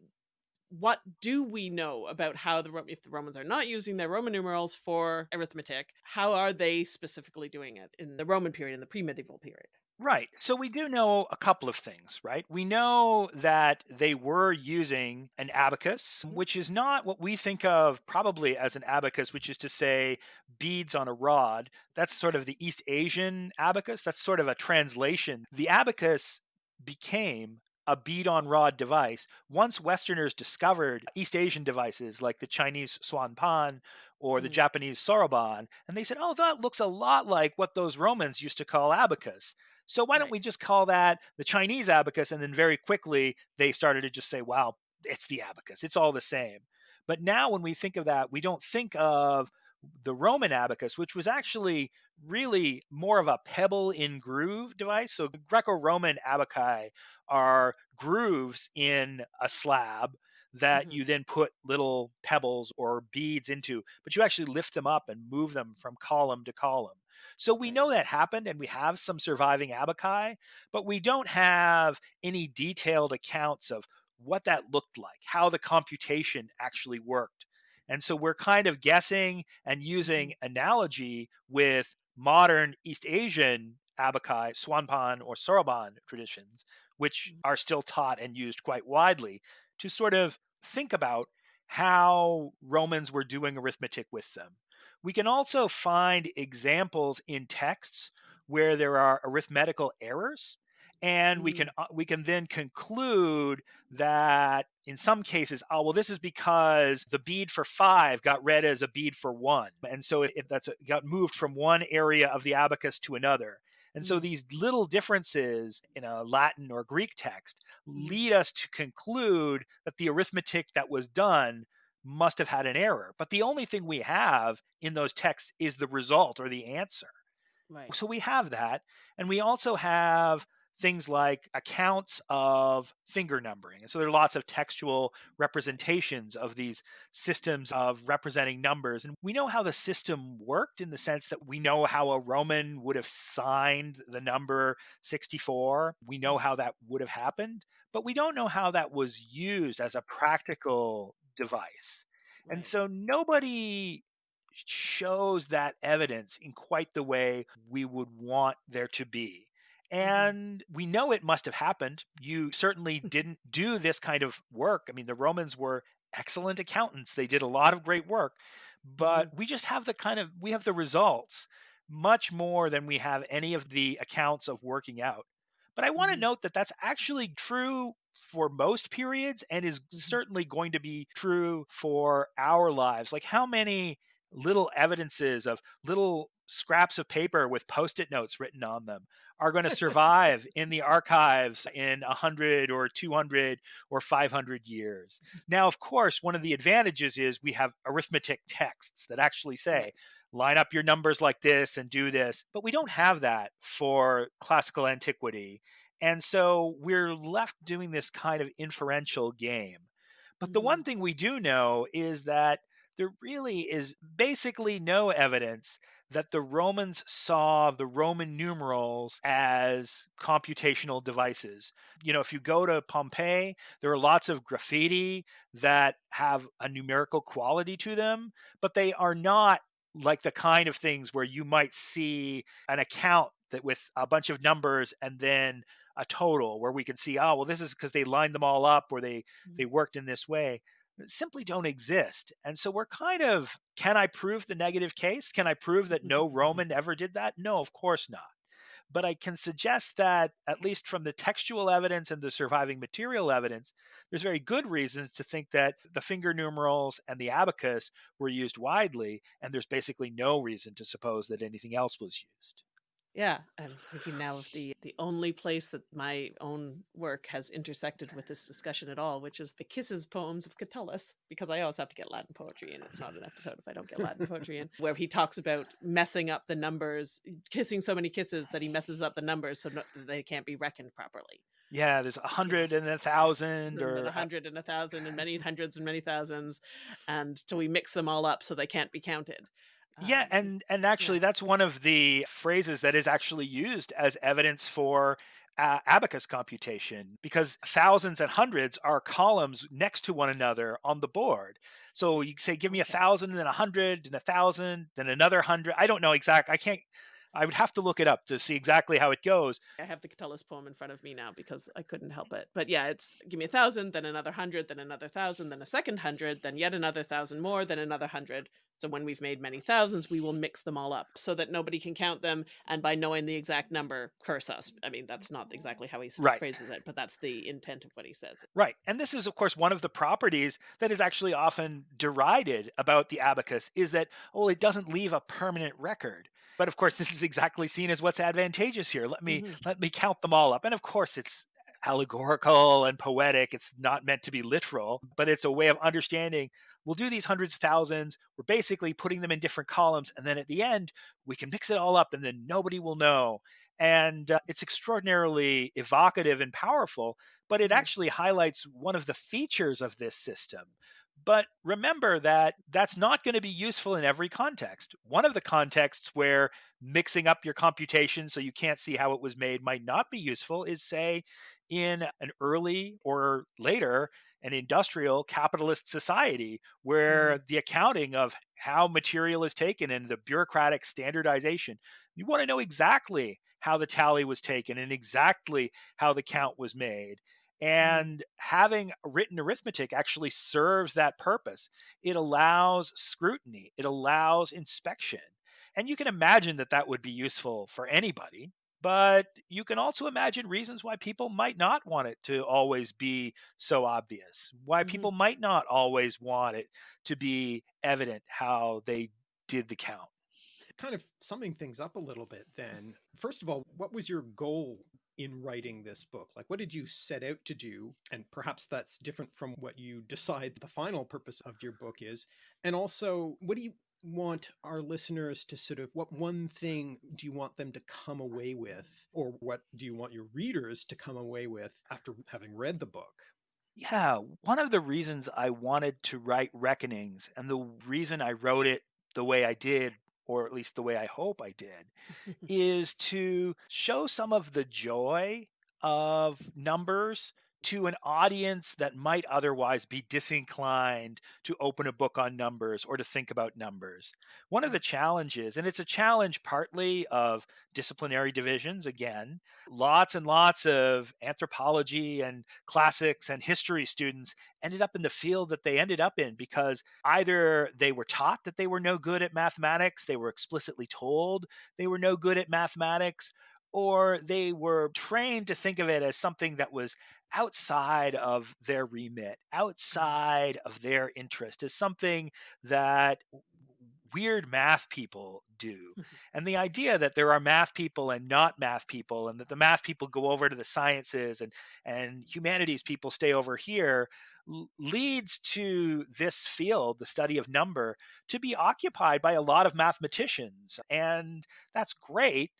what do we know about how the if the Romans are not using their Roman numerals for arithmetic? How are they specifically doing it in the Roman period, in the pre-medieval period? Right. So we do know a couple of things, right? We know that they were using an abacus, which is not what we think of probably as an abacus, which is to say beads on a rod. That's sort of the East Asian abacus. That's sort of a translation. The abacus became a bead on rod device once Westerners discovered East Asian devices like the Chinese suanpan or the Mhm. Japanese soroban, and they said, oh, that looks a lot like what those Romans used to call abacus. So why don't Right. we just call that the Chinese abacus? And then very quickly they started to just say, wow, it's the abacus. It's all the same. But now when we think of that, we don't think of the Roman abacus, which was actually really more of a pebble in groove device. So Greco Roman abaci are grooves in a slab that Mhm. you then put little pebbles or beads into, but you actually lift them up and move them from column to column. So we know that happened and we have some surviving abaci, but we don't have any detailed accounts of what that looked like, how the computation actually worked. And so we're kind of guessing and using analogy with modern East Asian abaci, suanpan, or soroban traditions, which Mhm. are still taught and used quite widely to sort of think about how Romans were doing arithmetic with them. We can also find examples in texts where there are arithmetical errors and we can uh, we can then conclude that in some cases oh well this is because the bead for 5 got read as a bead for 1 and so it, it that's a, got moved from one area of the abacus to another and so Mm. these little differences in a Latin or Greek text Mm. lead us to conclude that the arithmetic that was done must have had an error. But the only thing we have in those texts is the result or the answer. Right. So we have that. And we also have things like accounts of finger numbering. And so there are lots of textual representations of these systems of representing numbers. And we know how the system worked in the sense that we know how a Roman would have signed the number 64. We know how that would have happened, but we don't know how that was used as a practical device. Right. And so nobody shows that evidence in quite the way we would want there to be. Mm-hmm. And we know it must have happened. You certainly didn't do this kind of work. I mean, the Romans were excellent accountants, they did a lot of great work, but mm-hmm. we just have the kind of, we have the results much more than we have any of the accounts of working out. But I want to mm-hmm. note that that's actually true for most periods and is mm-hmm. certainly going to be true for our lives. Like, how many little evidences of little scraps of paper with post-it notes written on them are going to survive in the archives in 100 or 200 or 500 years? Now of course one of the advantages is we have arithmetic texts that actually say line up your numbers like this and do this but we don't have that for classical antiquity and so we're left doing this kind of inferential game but the one mm-hmm. thing we do know is that there really is basically no evidence that the Romans saw the Roman numerals as computational devices. You know, if you go to Pompeii, there are lots of graffiti that have a numerical quality to them, but they are not like the kind of things where you might see an account that with a bunch of numbers and then a total where we can see oh well this is because they lined them all up or they they mm. worked in this way simply don't exist. And so we're kind of can I prove the negative case? Can I prove that no. Roman ever did that? No, of course not. But I can suggest that, at least from the textual evidence and the surviving material evidence, there's very good reasons to think that the finger numerals and the abacus were used widely, and there's basically no reason to suppose that anything else was used. Yeah, I'm thinking now of the the only place that my own work has intersected with this discussion at all, which is the Kisses poems of Catullus, because I always have to get Latin poetry in. It's not an episode if I don't get Latin poetry in, where he talks about messing up the numbers, kissing so many kisses that he messes up the numbers so no, they can't be reckoned properly. Yeah, there's a hundred and a thousand, or a hundred and a thousand, and many hundreds and many thousands, and so we mix them all up so they can't be counted yeah, um, and and actually, yeah. that's one of the phrases that is actually used as evidence for uh, abacus computation because thousands and hundreds are columns next to one another on the board. So you say, give me a thousand, and then a hundred, and a thousand, then another hundred. I don't know exact. I can't. I would have to look it up to see exactly how it goes. I have the Catullus poem in front of me now because I couldn't help it. But yeah, it's give me a thousand, then another hundred, then another thousand, then a second hundred, then yet another thousand more, then another hundred. So when we've made many thousands, we will mix them all up so that nobody can count them. And by knowing the exact number, curse us. I mean, that's not exactly how he right. phrases it, but that's the intent of what he says. Right. And this is, of course, one of the properties that is actually often derided about the abacus is that, oh, it doesn't leave a permanent record. But of course, this is exactly seen as what's advantageous here. Let me mm-hmm. let me count them all up. And of course, it's allegorical and poetic. It's not meant to be literal, but it's a way of understanding. We'll do these hundreds of thousands. We're basically putting them in different columns. And then at the end, we can mix it all up and then nobody will know. And uh, it's extraordinarily evocative and powerful, but it mm-hmm. actually highlights one of the features of this system, but remember that that's not going to be useful in every context. One of the contexts where mixing up your computation so you can't see how it was made might not be useful is, say, in an early or later an industrial capitalist society where mm. the accounting of how material is taken and the bureaucratic standardization you want to know exactly how the tally was taken and exactly how the count was made. And having written arithmetic actually serves that purpose. It allows scrutiny, it allows inspection. And you can imagine that that would be useful for anybody, but you can also imagine reasons why people might not want it to always be so obvious, why mm-hmm. people might not always want it to be evident how they did the count. Kind of summing things up a little bit, then, first of all, what was your goal in writing this book? Like, what did you set out to do? And perhaps that's different from what you decide the final purpose of your book is. And also, what do you want our listeners to sort of, what one thing do you want them to come away with? Or what do you want your readers to come away with after having read the book? Yeah, one of the reasons I wanted to write Reckonings and the reason I wrote it the way I did, or at least the way I hope I did, is to show some of the joy of numbers to an audience that might otherwise be disinclined to open a book on numbers or to think about numbers. One of the challenges, and it's a challenge partly of disciplinary divisions, again, lots and lots of anthropology and classics and history students ended up in the field that they ended up in because either they were taught that they were no good at mathematics, they were explicitly told they were no good at mathematics, or they were trained to think of it as something that was outside of their remit, outside of their interest, as something that weird math people do. Mm-hmm. and the idea that there are math people and not math people, and that the math people go over to the sciences and, and humanities people stay over here leads to this field, the study of number, to be occupied by a lot of mathematicians. And that's great.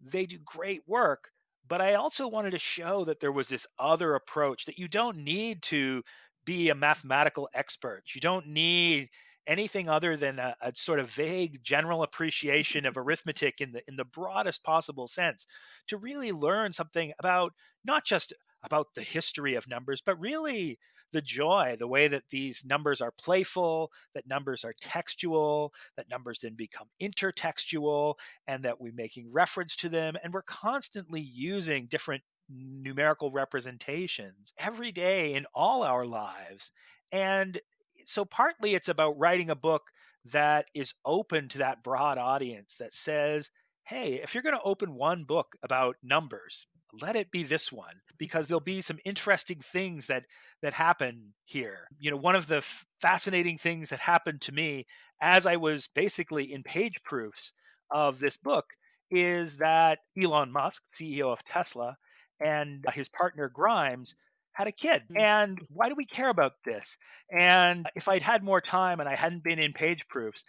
They do great work. But I also wanted to show that there was this other approach that you don't need to be a mathematical expert. You don't need anything other than a, a, sort of vague general appreciation of arithmetic in the in the broadest possible sense to really learn something about not just about the history of numbers but really the joy, the way that these numbers are playful, that numbers are textual, that numbers then become intertextual, and that we're making reference to them. And we're constantly using different numerical representations every day in all our lives. And so, partly it's about writing a book that is open to that broad audience that says, hey, if you're going to open one book about numbers, let it be this one because there'll be some interesting things that that happen here you know one of the f- fascinating things that happened to me as i was basically in page proofs of this book is that elon musk ceo of tesla and his partner grimes had a kid mm. and why do we care about this and if i'd had more time and i hadn't been in page proofs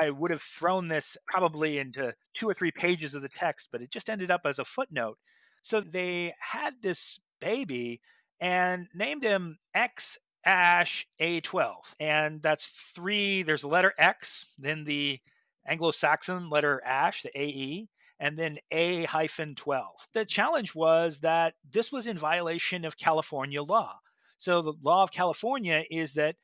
I would have thrown this probably into two or three pages of the text, but it just ended up as a footnote so they had this baby and named him X Ash A12. And that's three, there's a letter X, then the Anglo Saxon letter Ash, the AE, and then A hyphen 12. The challenge was that this was in violation of California law. So the law of California is that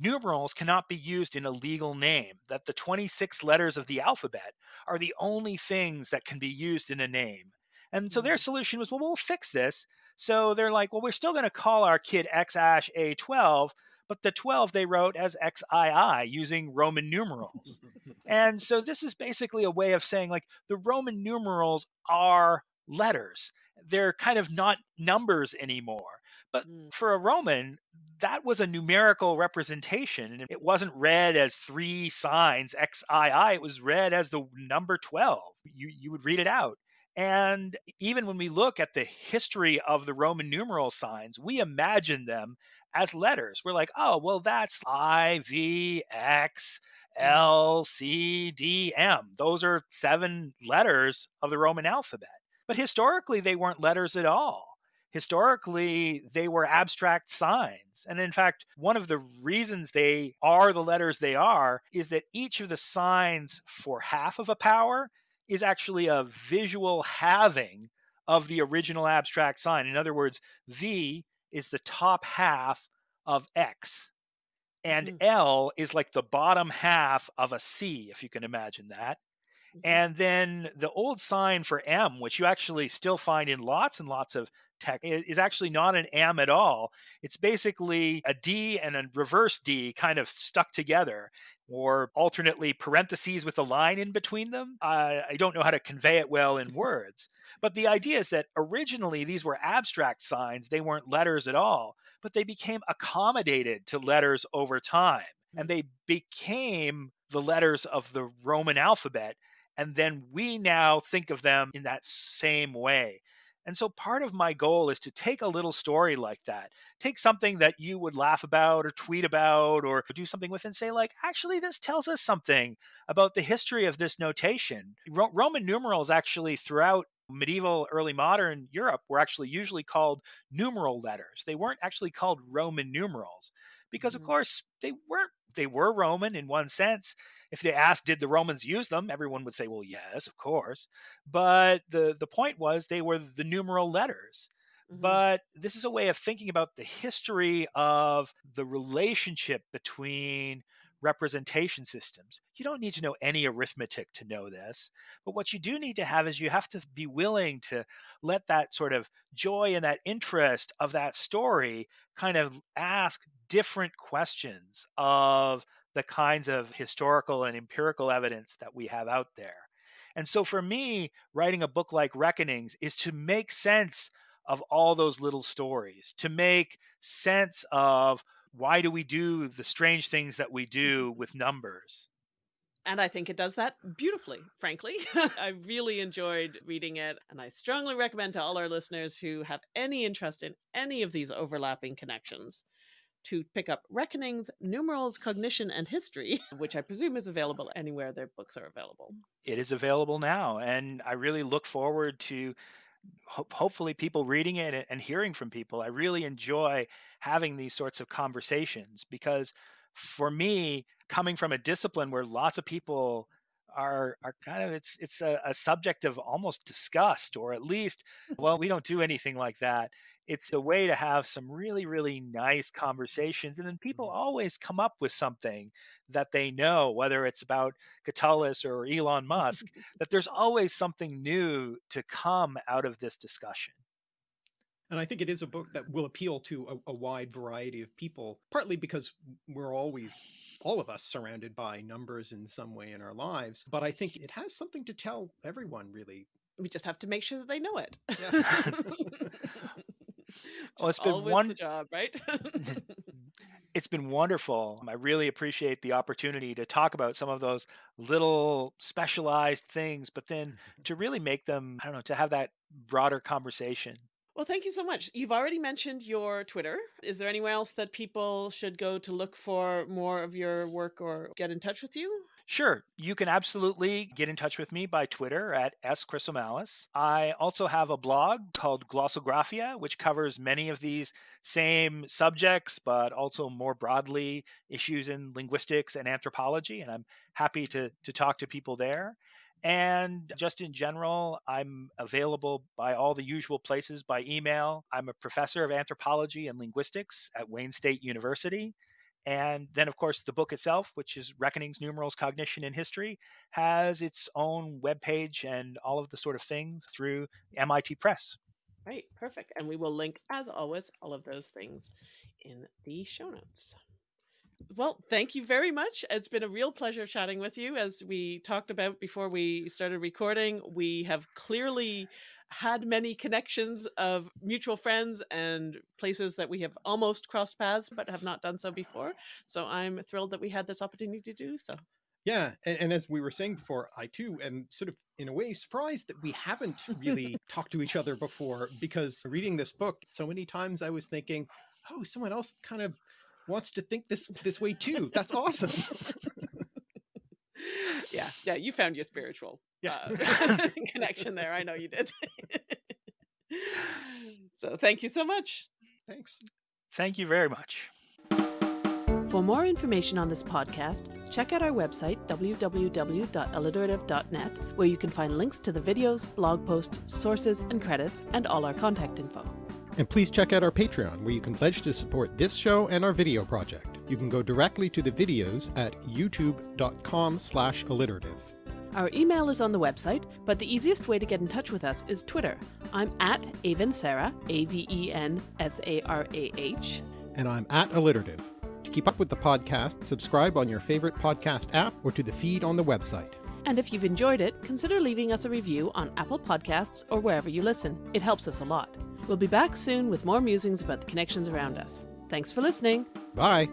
numerals cannot be used in a legal name, that the 26 letters of the alphabet are the only things that can be used in a name. And so their mm-hmm. solution was, well, we'll fix this. So they're like, well, we're still going to call our kid X Ash A12, but the 12 they wrote as XII using Roman numerals. and so this is basically a way of saying, like, the Roman numerals are letters. They're kind of not numbers anymore. But mm. for a Roman, that was a numerical representation. And it wasn't read as three signs, XII. It was read as the number 12. You, you would read it out. And even when we look at the history of the Roman numeral signs, we imagine them as letters. We're like, oh, well, that's I, V, X, mm. L, C, D, M. Those are seven letters of the Roman alphabet. But historically, they weren't letters at all. Historically, they were abstract signs. And in fact, one of the reasons they are the letters they are is that each of the signs for half of a power is actually a visual halving of the original abstract sign. In other words, V is the top half of X, and mm-hmm. L is like the bottom half of a C, if you can imagine that. Mm-hmm. And then the old sign for M, which you actually still find in lots and lots of tech, is actually not an M at all. It's basically a D and a reverse D kind of stuck together, or alternately parentheses with a line in between them. Uh, I don't know how to convey it well in words. But the idea is that originally these were abstract signs, they weren't letters at all, but they became accommodated to letters over time. And mm. they became the letters of the Roman alphabet and then we now think of them in that same way. And so part of my goal is to take a little story like that, take something that you would laugh about or tweet about or do something with and say, like, actually, this tells us something about the history of this notation. Ro- Roman numerals actually throughout medieval early modern Europe were actually usually called numeral letters. They weren't actually called Roman numerals because of Mhm. course they weren't they were Roman in one sense. If they asked did the Romans use them, everyone would say well yes, of course. But the the point was they were the numeral letters. Mhm. But this is a way of thinking about the history of the relationship between representation systems. You don't need to know any arithmetic to know this. But what you do need to have is you have to be willing to let that sort of joy and that interest of that story kind of ask different questions of the kinds of historical and empirical evidence that we have out there. And so for me, writing a book like Reckonings is to make sense of all those little stories, to make sense of why do we do the strange things that we mm-hmm. do with numbers. And I think it does that beautifully, frankly. I really enjoyed reading it, and I strongly recommend to all our listeners who have any interest in any of these overlapping connections to pick up Reckonings, Numerals, Cognition, and History, which I presume is available anywhere their books are available. It is available now, and I really look forward to ho- hopefully people reading it and- and hearing from people. I really enjoy having these sorts of conversations because for me, coming from a discipline where lots of people are are kind of it's it's a, a subject of almost disgust or at least well we don't do anything like that it's a way to have some really really nice conversations and then people mm-hmm. always come up with something that they know whether it's about Catullus or Elon Musk that there's always something new to come out of this discussion And I think it is a book that will appeal to a, a wide variety of people, partly because we're always, all of us, surrounded by numbers in some way in our lives. But I think it has something to tell everyone, really. We just have to make sure that they know it. Yeah. It's been one- job, right? it's been wonderful. I really appreciate the opportunity to talk about some of those little specialized things, but then to really make them, I don't know, to have that broader conversation. Well, thank you so much. You've already mentioned your Twitter. Is there anywhere else that people should go to look for more of your work or get in touch with you? Sure, you can absolutely get in touch with me by Twitter at schrisomalis. I also have a blog called Glossographia, which covers many of these same subjects, but also more broadly issues in linguistics and anthropology. And I'm happy to, to talk to people there. And just in general, I'm available by all the usual places by email. I'm a professor of anthropology and linguistics at Wayne State University. And then, of course, the book itself, which is Reckonings, Numerals, Cognition, and History, has its own webpage and all of the sort of things through MIT Press. Right, perfect. And we will link, as always, all of those things in the show notes. Well, thank you very much. It's been a real pleasure chatting with you. As we talked about before we started recording, we have clearly had many connections of mutual friends and places that we have almost crossed paths but have not done so before. So I'm thrilled that we had this opportunity to do so. Yeah, and, and as we were saying before, I too am sort of in a way surprised that we haven't really talked to each other before because reading this book, so many times I was thinking, oh, someone else kind of wants to think this this way too. That's awesome. yeah, yeah, you found your spiritual Yeah. uh, connection there. I know you did. so thank you so much. Thanks. Thank you very much. For more information on this podcast, check out our website, www.alliterative.net, where you can find links to the videos, blog posts, sources, and credits, and all our contact info. And please check out our Patreon, where you can pledge to support this show and our video project. You can go directly to the videos at youtube.com slash alliterative. Our email is on the website, but the easiest way to get in touch with us is Twitter. I'm at Aven Sarah, A V E N S A R A H. And I'm at alliterative. To keep up with the podcast, subscribe on your favorite podcast app or to the feed on the website. And if you've enjoyed it, consider leaving us a review on Apple Podcasts or wherever you listen. It helps us a lot. We'll be back soon with more musings about the connections around us. Thanks for listening. Bye!